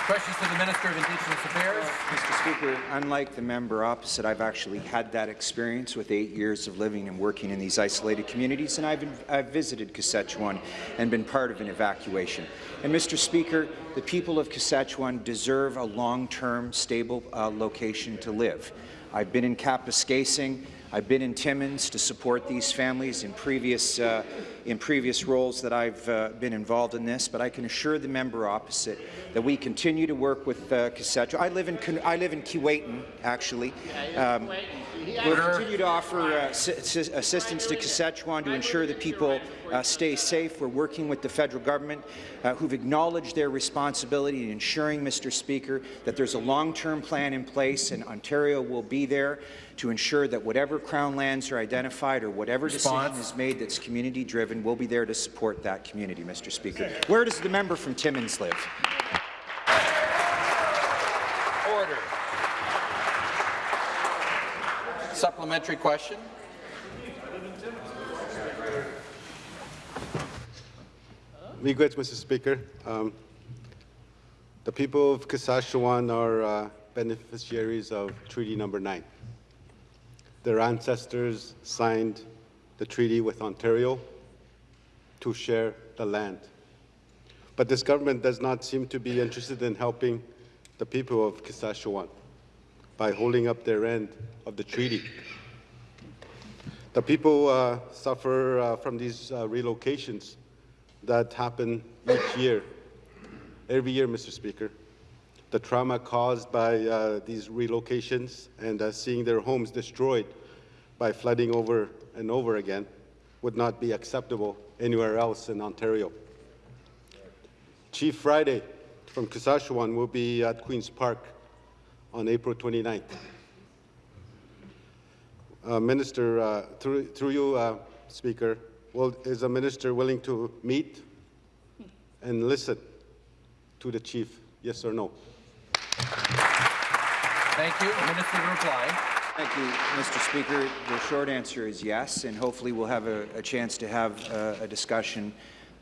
Questions to the Minister of Indigenous Affairs. Mr. Speaker, unlike the member opposite, I've actually had that experience with eight years of living and working in these isolated communities, and I've, I've visited Kashechewan and been part of an evacuation. And, Mr. Speaker, the people of Kashechewan deserve a long-term, stable uh, location to live. I've been in Kapuskasing, I've been in Timmins to support these families in previous, uh, in previous roles that I've uh, been involved in this, but I can assure the member opposite that we continue to work with uh. I live in I live in Keewatin, actually. Um, we'll continue to offer uh, assistance to Kashechewan to ensure that people uh, stay safe. We're working with the federal government, uh, who've acknowledged their responsibility in ensuring, Mr. Speaker, that there's a long-term plan in place, and Ontario will be there to ensure that whatever Crown lands are identified or whatever Response. decision is made that's community-driven, we'll be there to support that community, Mr. Speaker. Where does the member from Timmins live? Order. Supplementary question. Regrets, Mr. Speaker. Um, the people of Kashechewan are uh, beneficiaries of Treaty Number 9. Their ancestors signed the treaty with Ontario to share the land. But this government does not seem to be interested in helping the people of Kashechewan by holding up their end of the treaty. The people uh, suffer uh, from these uh, relocations that happen each year, every year, Mr. Speaker. The trauma caused by uh, these relocations and uh, seeing their homes destroyed by flooding over and over again would not be acceptable anywhere else in Ontario. Chief Friday from Kashechewan will be at Queen's Park on April 29th. Uh, minister, uh, through, through you, uh, Speaker, will, is the minister willing to meet and listen to the chief, yes or no? Thank you. Minister to reply. Thank you, Mr. Speaker. The short answer is yes, and hopefully we'll have a, a chance to have uh, a discussion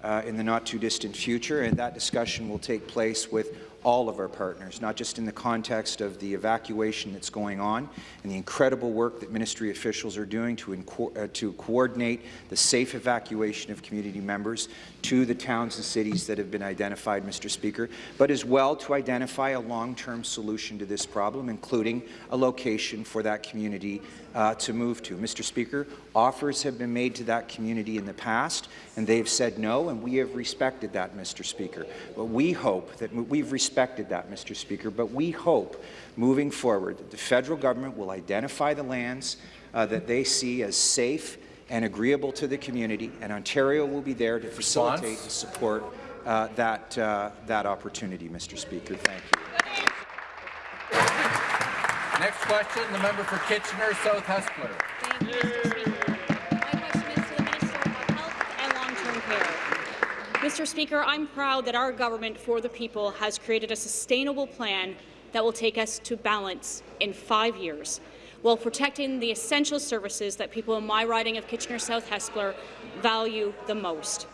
uh, in the not-too-distant future, and that discussion will take place with all of our partners, not just in the context of the evacuation that's going on and the incredible work that ministry officials are doing to, uh, to coordinate the safe evacuation of community members to the towns and cities that have been identified, Mr. Speaker, but as well to identify a long-term solution to this problem, including a location for that community uh, to move to. Mr. Speaker, offers have been made to that community in the past, and they've said no, and we have respected that, Mr. Speaker. But we hope that we've respected that, Mr. Speaker, but we hope moving forward that the federal government will identify the lands uh, that they see as safe and agreeable to the community, and Ontario will be there to facilitate and support uh, that, uh, that opportunity, Mr. Speaker. Thank you. Next question, the member for Kitchener South Hespeler. Mr. Speaker, I'm proud that our government for the people has created a sustainable plan that will take us to balance in five years while protecting the essential services that people in my riding of Kitchener South Hespeler value the most.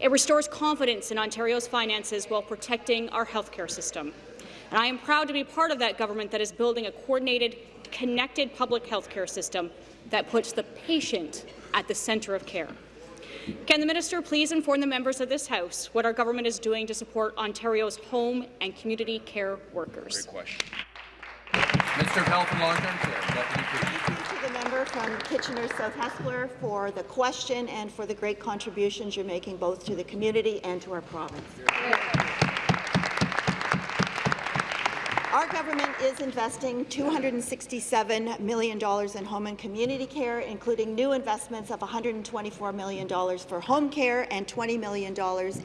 It restores confidence in Ontario's finances while protecting our healthcare system. And I am proud to be part of that government that is building a coordinated, connected public healthcare system that puts the patient at the centre of care. Can the minister please inform the members of this House what our government is doing to support Ontario's home and community care workers? Great question. Minister of Health and Long-Term Care, Deputy To the member from Kitchener South Hespeler for the question and for the great contributions you're making both to the community and to our province. Our government is investing $267 million in home and community care, including new investments of $124 million for home care and $20 million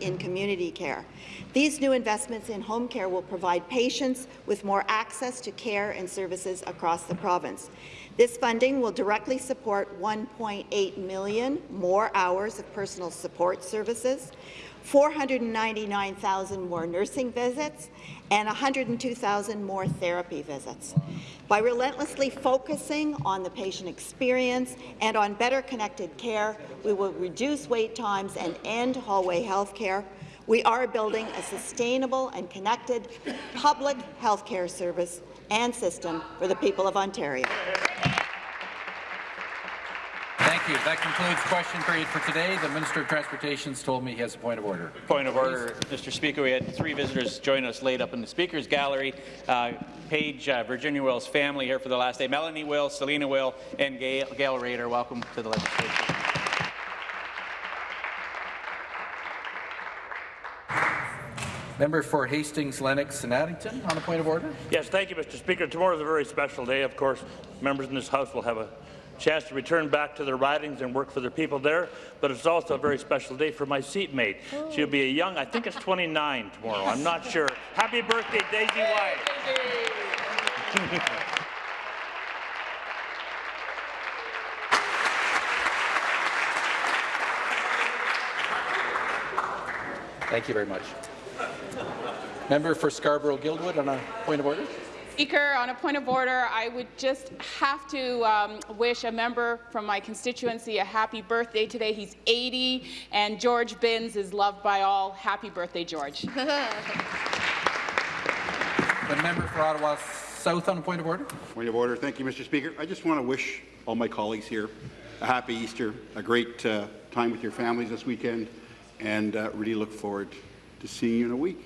in community care. These new investments in home care will provide patients with more access to care and services across the province. This funding will directly support 1.8 million more hours of personal support services, 499,000 more nursing visits, and 102,000 more therapy visits. By relentlessly focusing on the patient experience and on better connected care, we will reduce wait times and end hallway health care. We are building a sustainable and connected public health care service and system for the people of Ontario. Thank you. That concludes question period for today. The Minister of Transportation's told me he has a point of order. Point of order, Mr. Speaker. We had three visitors join us late up in the Speaker's gallery. Uh, Paige, uh, Virginia Will's family here for the last day. Melanie Will, Selena Will, and Gail, Gail Rader. Welcome to the legislature. Member for Hastings, Lennox and Addington on a point of order. Yes, thank you, Mr. Speaker. Tomorrow is a very special day. Of course, members in this House will have a chance to return back to their ridings and work for their people there, but it's also a very special day for my seatmate. She'll be a young, I think it's 29 tomorrow, I'm not sure. Happy birthday, Daisy Wai. Thank you very much. Member for Scarborough-Guildwood on a point of order. Speaker, on a point of order, I would just have to um, wish a member from my constituency a happy birthday today. He's 80, and George Binns is loved by all. Happy birthday, George. The member for Ottawa South on a point of order. Point of order. Thank you, Mr. Speaker. I just want to wish all my colleagues here a happy Easter, a great uh, time with your families this weekend, and uh, really look forward to seeing you in a week.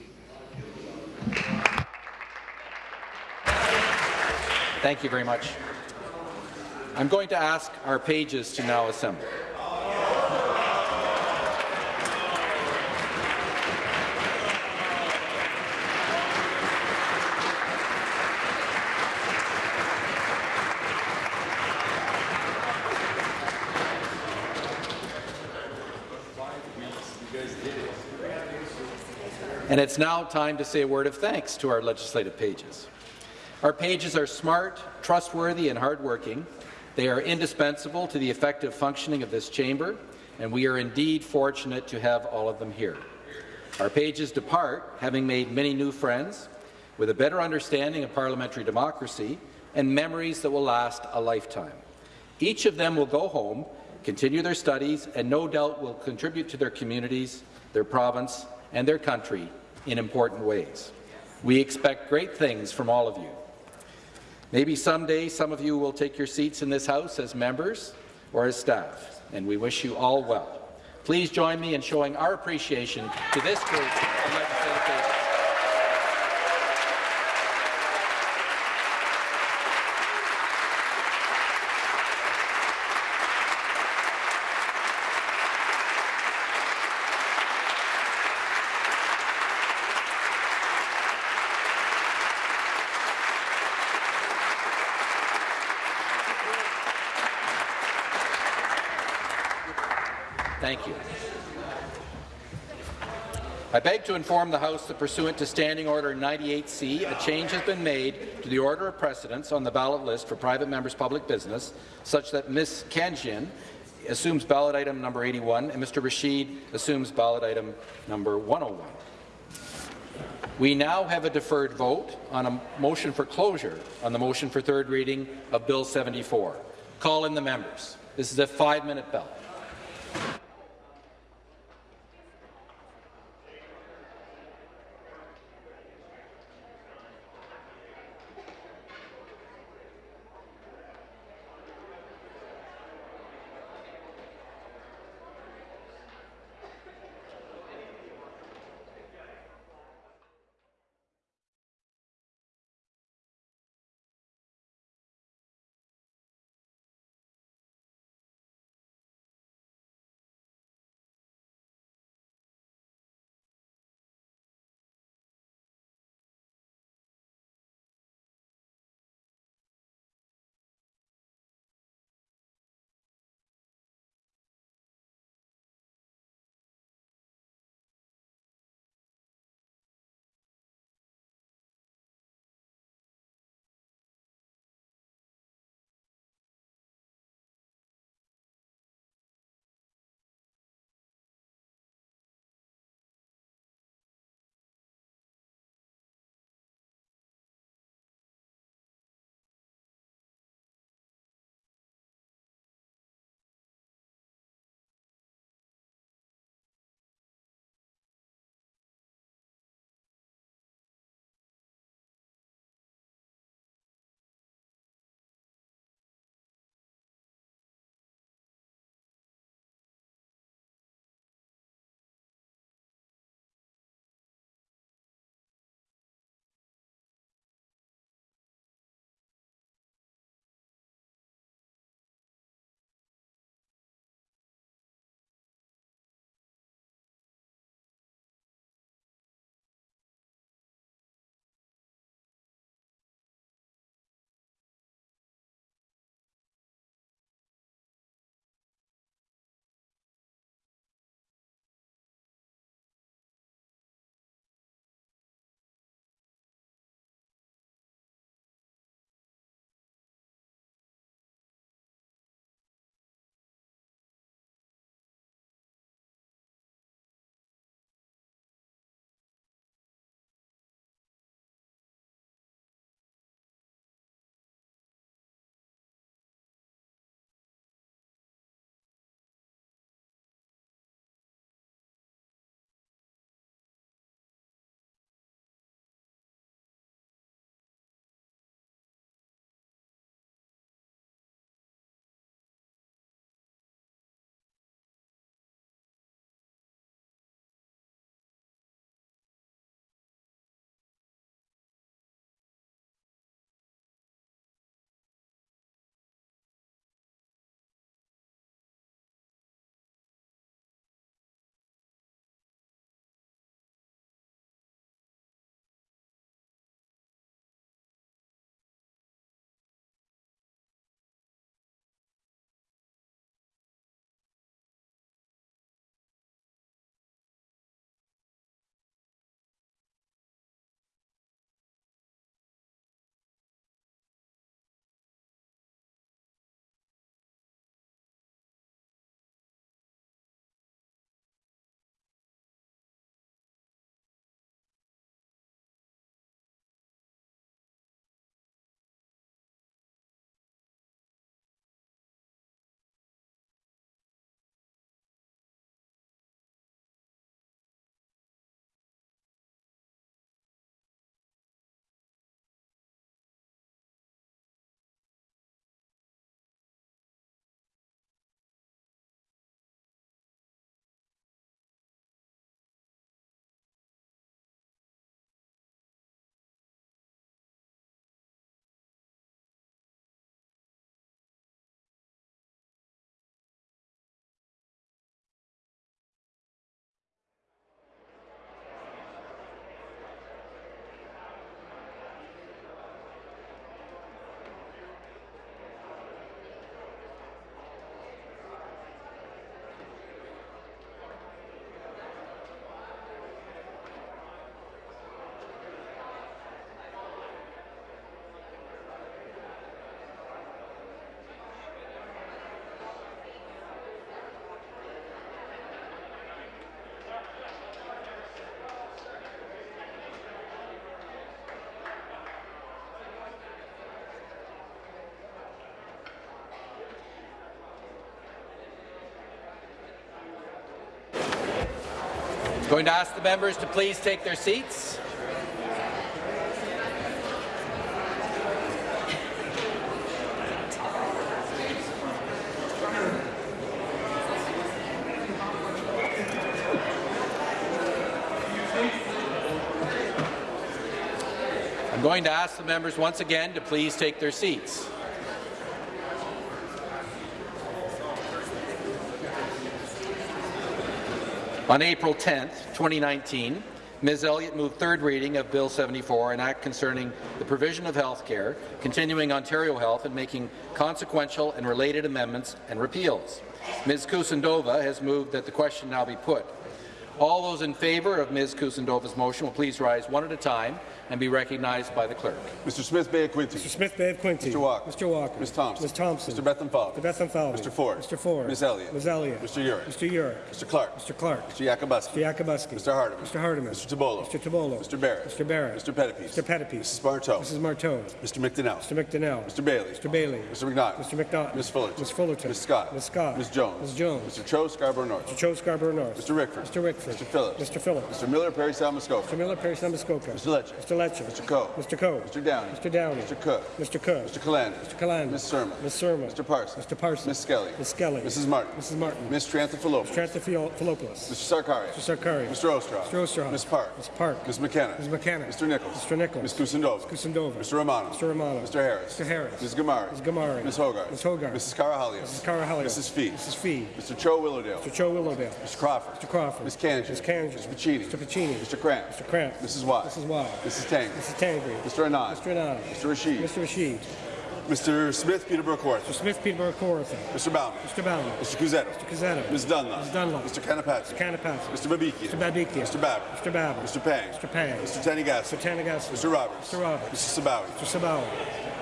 Thank you very much. I'm going to ask our pages to now assemble. And it's now time to say a word of thanks to our legislative pages. Our pages are smart, trustworthy, and hardworking. They are indispensable to the effective functioning of this chamber, and we are indeed fortunate to have all of them here. Our pages depart, having made many new friends, with a better understanding of parliamentary democracy and memories that will last a lifetime. Each of them will go home, continue their studies, and no doubt will contribute to their communities, their province, and their country in important ways. We expect great things from all of you. Maybe someday some of you will take your seats in this House as members or as staff, and we wish you all well. Please join me in showing our appreciation to this group of legislative pages. Thank you. To inform the House that pursuant to Standing Order 98C, a change has been made to the order of precedence on the ballot list for private members' public business, such that Ms. Khanjin assumes ballot item number 81 and Mr. Rasheed assumes ballot item number 101. We now have a deferred vote on a motion for closure on the motion for third reading of Bill 74. Call in the members. This is a five-minute bell. Going to ask the members to please take their seats. I'm going to ask the members once again to please take their seats. On April 10, 2019, Ms. Elliott moved third reading of Bill 74, an act concerning the provision of health care, continuing Ontario Health and making consequential and related amendments and repeals. Ms. Kusendova has moved that the question now be put. All those in favour of Ms. Kusendova's motion will please rise one at a time and be recognized by the clerk. Mr. Smith Bay of Quinte. Mr. Smith Bay of Quinte. Mr. Walker. Mr. Walker. Ms. Thompson. Ms. Thompson. Mr. Bethlenfalvy. Mr. Bethlenfalvy. Mr. Ford. Mr. Ford. Ms. Elliott. Ms. Elliott. Mr. Yurek. Mr. Yurek. Mr. Clark. Mr. Clark. Mr. Yakabuski. Mr. Yakabuski. Mr. Hardeman. Mr. Hardeman. Mr. Tibollo. Mr. Tibollo. Mr. Barrett. Mr. Barrett. Mr. Pettapiece. Mr. Pettapiece. Mrs. Martow. Mrs. Martow. Mr. McDonnell. Mr. McDonnell. Mr. Bailey. Mr. Bailey. Mr. McNaught. Mr. McNaught. Ms. Fullerton. Ms. Fullerton. Ms. Scott. Ms. Scott. Ms. Jones. Ms. Jones. Mr. Cho Scarborough North. Mr. Cho Scarborough North. Mr. Rickford. Mr. Rickford. Mr. Phillips. Mr. Phillips. Mr. Miller Parry Sound-Muskoka. Mr. Miller Perry Muskoka. Mr. Lecce. Mr. Lecce. Mr. Coe. Mr. Coe. Mr. Downey. Mr. Downey. Mr. Cook. Mr. Cook. Mr. Calandra. Mr. Calandra. Ms. Surma. Ms. Surma. Mr. Parsons. Mr. Parsons. Ms. Skelly. Ms. Skelly. Mrs. Martin. Mrs. Martin. Ms. Tranthophilos. Tranthophilos. Mr. Sarkari. Mr. Sarkari. Mr. Oosterhoff. Mr. Oosterhoff. Ms. Park. Ms. Park. Ms. McKenna. Ms. McKenna. Mr. Nichols. Mr. Nichols. Ms. Kusendova. Kusendova. Mr. Romano. Mr. Romano. Mr. Harris. Mr. Harris. Ms. Ghamari. Ms. Ghamari. Ms. Hogarth. Ms. Hogarth. Mrs. Karahalios. Mrs. Karahalios. Mrs. Fee. Mrs. Fee. Mr. Cho Willowdale. Mr. Cho Willowdale. Mr. Crawford. Mr. Crawford. Ms. Kanji. Ms. Kanji. Mr. Piccini. Mr. Piccini. Mr. Kramp. Mr. Kramp. Mrs. Wai. Mrs. Wai. Mrs. Tang. Mrs. Tangri. Mr. Anand. Mr. Anand. Mr. Rasheed. Mr. Rasheed. Mr. Smith Peterborough Court. Mr. Smith Peterborough Kawartha. Mr. Bauman. Mr. Bauman. Mr. Cuzzetto. Mr. Cuzzetto. Ms. Dunlop. Ms. Dunlop. Mr. Kanapathi. Mr. Kanapathi. Mr. Babikian. Mr. Babikian. Mr. Baber. Mr. Baber. Mr. Pang. Mr. Pang. Mr. Tanigas. Mr. Tanagassi. Mr. Roberts. Mr. Roberts. Mrs. Sabawy. Mr. Sabawa.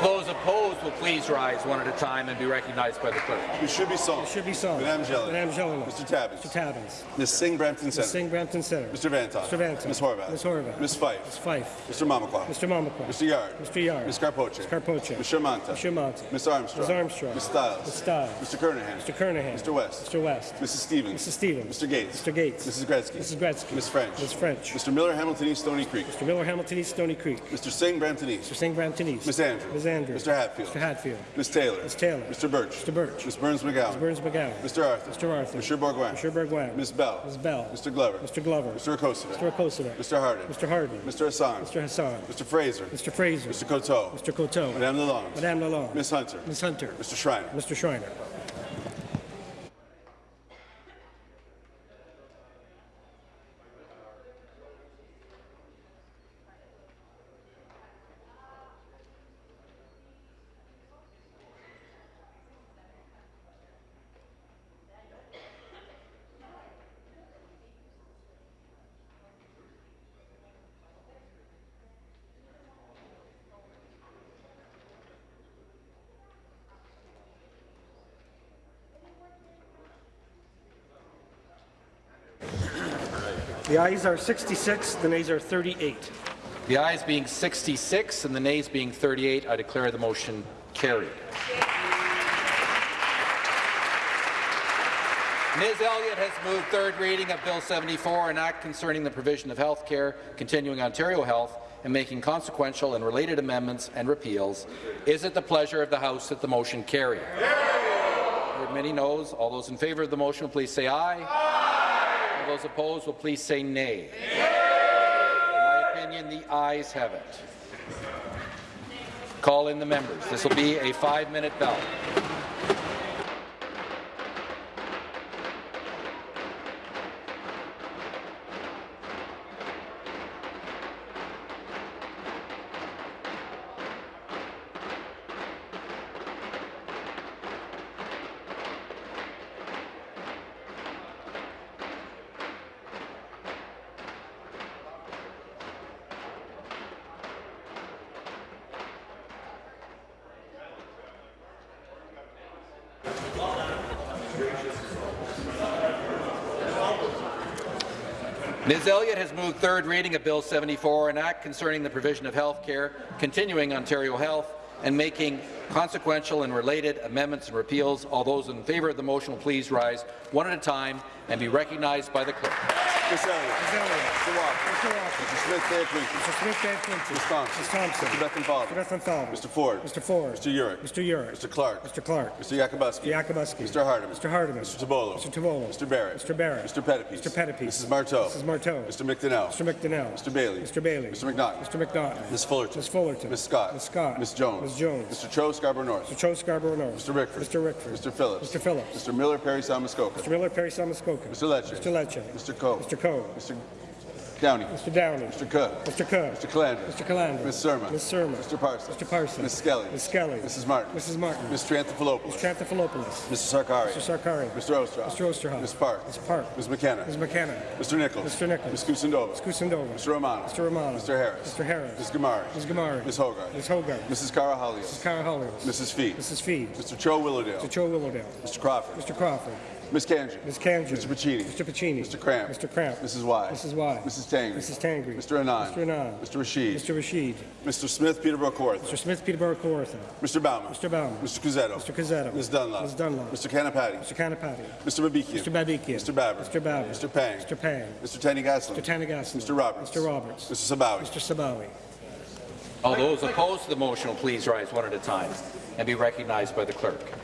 Those opposed will please rise one at a time and be recognized by the clerk. You should be song. It should be sung. Madame Gélinas. Madame Gélinas. Mr. Tabuns. Mr. Tabuns. Ms. Singh Brampton Center. Ms. Singh Brampton Center. Mr. Vanthof. Mr. Vanthof. Ms. Horwath. Ms. Horwath. Ms. Fife. Ms. Fife. Mr. Mamakwa. Mr. Mamakwa. Mr. Yarde. Mr. Yarde. Ms. Karpoche. Ms. Karpoche. Mr. Mantha. Mr. Mantha. Ms. Armstrong. Ms. Armstrong. Ms. Stiles. Ms. Stiles. Mr. Kernaghan. Mr. Kernaghan. Mr. West. Mr. West. Mrs. Stevens. Mrs. Stevens. Mr. Gates. Mr. Gates. Mrs. Gretzky. Mrs. Gretzky. Ms. French. Ms. French. Mr. Miller Hamilton East Stoney Creek. Mr. Miller Hamilton East Stoney Creek. Mr. Singh Brampton East. Mr. Singh Brampton East. Ms. Andrews. Ms. Andrews. Mr. Hatfield. Mr. Hatfield. Ms. Taylor. Ms. Taylor. Mr. Burch. Mr. Burch. Ms. Berns-McGown. Ms. Berns-McGown. Mr. Arthur. Mr. Arthur. Mr. Bourgouin. Mr. Bourgouin. Ms. Bell. Ms. Bell. Mr. Glover. Mr. Glover. Mr. Akosita. Mr. Akosita. Mr. Harden. Mr. Harden. Mr. Hassan. Mr. Hassan. Mr. Fraser. Mr. Fraser. Mr. Coteau. Mr. Coteau. Madame Lalonde. Madame Lalonde. Ms. Hunter. Ms. Hunter. Mr. Schreiner. Mr. Schreiner. The ayes are 66, the nays are 38. The ayes being 66 and the nays being 38, I declare the motion carried. Ms. Elliott has moved third reading of Bill 74, an act concerning the provision of health care, continuing Ontario Health, and making consequential and related amendments and repeals. Is it the pleasure of the House that the motion carry? Heard many noes. All those in favour of the motion please say aye. All those opposed will please say nay. In my opinion, the ayes have it. Call in the members. This will be a five-minute ballot. Third reading of Bill 74, an act concerning the provision of health care, continuing Ontario Health, and making consequential and related amendments and repeals. All those in favour of the motion will please rise one at a time and be recognized by the clerk. Mr. Walker. Mr. Walker. Mr. Smith Quincy. Mr. Smith Van Quincy. Ms. Thompson. Ms. Thompson. Mr. Bethlenfalvy. Mr. Mr. Ford. Mr. Ford. Mr. Yurek. Mr. Yurek. Mr. Clark. Mr. Clark. Mr. Yakabuski. Mr. Yakabuski. Mr. Hardeman. Mr. Hardeman. Mr. Tibollo. Mr. Tibollo. Mr. Barrett. Mr. Barrett. Mr. Pettapiece. Mr. Pettapiece. Mrs. Martow. Mrs. Martow. Mr. McDonnell. Mr. McDonnell. Mr. Bailey. Mr. Bailey. Mr. McNaughton. Mr. McNaughton. Ms. Fullerton. Ms. Fullerton. Ms. Scott. Ms. Scott. Ms. Jones. Ms. Jones. Mr. Cho Scarborough North. Mr. Cho Scarborough North. Mr. Rickford. Mr. Rickford. Mr. Phillips. Mr. Phillips. Mr. Miller Parry Sound-Muskoka. Mr. Miller Parry Sound-Muskoka. Mr. Lecce. Mr. Lecce. Mr. Coe. Mr. Coe. Mr. Downey. Mr. Downey. Mr. Cook. Mr. Cook. Mr. Calandra. Mr. Calandra. Ms. Surma. Ms. Surma. Mr. Parsons. Mr. Parsons. Ms. Skelly. Ms. Skelly. Mrs. Martin. Mrs. Martin. Mr. Anthopoulos. Mr. Anthopoulos. Mr. Sarkari. Mr. Sarkari. Mr. Oosterhoff. Mr. Oosterhoff. Ms. Park. Ms. Park. Ms. McKenna. Ms. McKenna. Mr. Nichols. Mr. Nichols. Ms. Kusendova. Ms. Kusendova. Mr. Romano. Mr. Romano. Mr. Harris. Mr. Harris. Ms. Ghamari. Ms. Ghamari. Ms. Hogarth. Ms. Hogarth. Mrs. Cara Mrs. Halios. Cara Hollios. Mrs. Fee. Mrs. Fee. Mr. Cho Willowdale. Mr. Cho Willowdale. Mr. Crawford. Mr. Crawford. Ms. Kanji. Ms. Kanji. Mr. Piccini. Mr. Piccini. Mr. Kramp. Mr. Kramp. Mrs. Wai. Mrs. Wai. Mrs. Tangri. Mrs. Tangri. Mr. Anand. Mr. Anand. Mr. Rasheed. Mr. Rasheed. Mr. Smith Peterborough Kawartha. Mr. Smith Peterborough Kawartha. Mr. Bauman. Mr. Bauman. Mr. Cuzzetto. Mr. Cuzzetto. Ms. Dunlop. Ms. Dunlop. Mr. Kanapathi. Mr. Kanapathi. Mr. Babikian. Mr. Babikian. Mr. Baber. Mr. Baber. Mr. Pang. Mr. Pang. Mr. Tanny Gaslin. Mr. Tanny Tanigasan. Mr. Roberts. Mr. Roberts. Mr. Sabawy. Mr. Sabawy. All those opposed to the motion will please rise one at a time and be recognized by the clerk.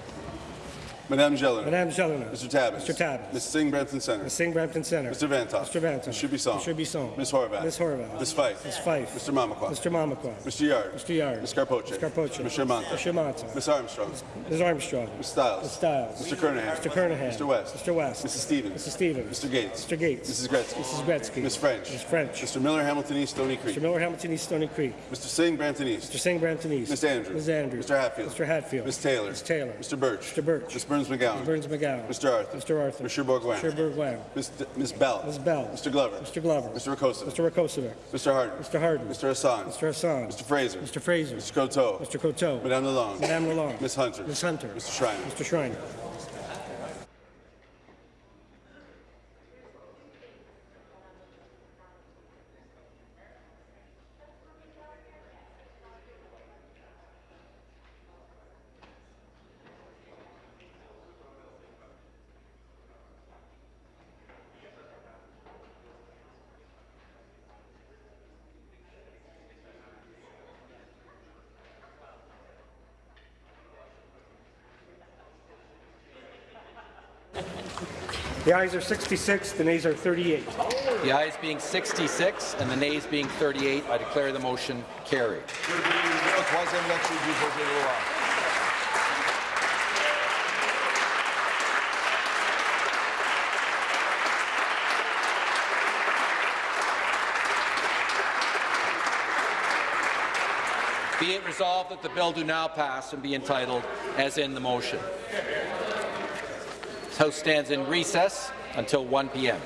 Madame Gélinas. Madame Gélinas. Mr. Tabuns. Mr. Tabuns. Ms. Singh Brampton Center. Ms. Singh Brampton Center. Mr. Vanthof. Mr. Vanthof. Mr. Bisson. Mr. Bisson. Ms. Horwath. Ms. Horwath. Ms. Fife. Ms. Fife. Mr. Mamakwa. Mr. Mamakwa. Mr. Yarde. Mr. Yarde. Ms. Karpoche. Ms. Karpoche. Mr. Mantha. Mr. Mantha. Ms. Armstrong. Ms. Armstrong. Ms. Stiles. Ms. Stiles. Mr. Kernaghan. Mr. Kernaghan. Mr. West. Mr. West. Mrs. Stevens. Mrs. Stevens. Mr. Gates. Mr. Gates. Mrs. Gretzky. Mrs. Gretzky. Ms. French. Ms. French. Mr. Miller Hamilton East Stoney Creek. Mr. Miller Hamilton East Stoney Creek. Mr. Singh Brampton East. Mr. Singh Brampton East. Ms. Andrews. Ms. Andrews. Mr. Hatfield. Mr. Hatfield. Ms. Taylor. Ms. Taylor. Mr. Burch. Mr. Burch. Ms. Berns-McGown. Ms. Berns-McGown. Mr. Arthur. Mr. Arthur. Mr. Bourgouin. Mr. Bourgouin. Ms. D- Ms. Bell. Ms. Bell. Mr. Glover. Mr. Glover. Mr. Rakosa. Mr. Rakocevic. Mr. Harden. Mr. Harden. Mr. Hassan. Mr. Hassan. Mr. Fraser. Mr. Fraser. Mr. Coteau. Mr. Coteau. Madame Lalonde. Madame Lalonde. Ms. Hunter. Ms. Hunter. Mr. Schreiner. Mr. Schreiner. The ayes are 66, the nays are 38. The ayes being 66 and the nays being 38, I declare the motion carried. Be it resolved that the bill do now pass and be entitled as in the motion. House stands in recess until 1 p.m.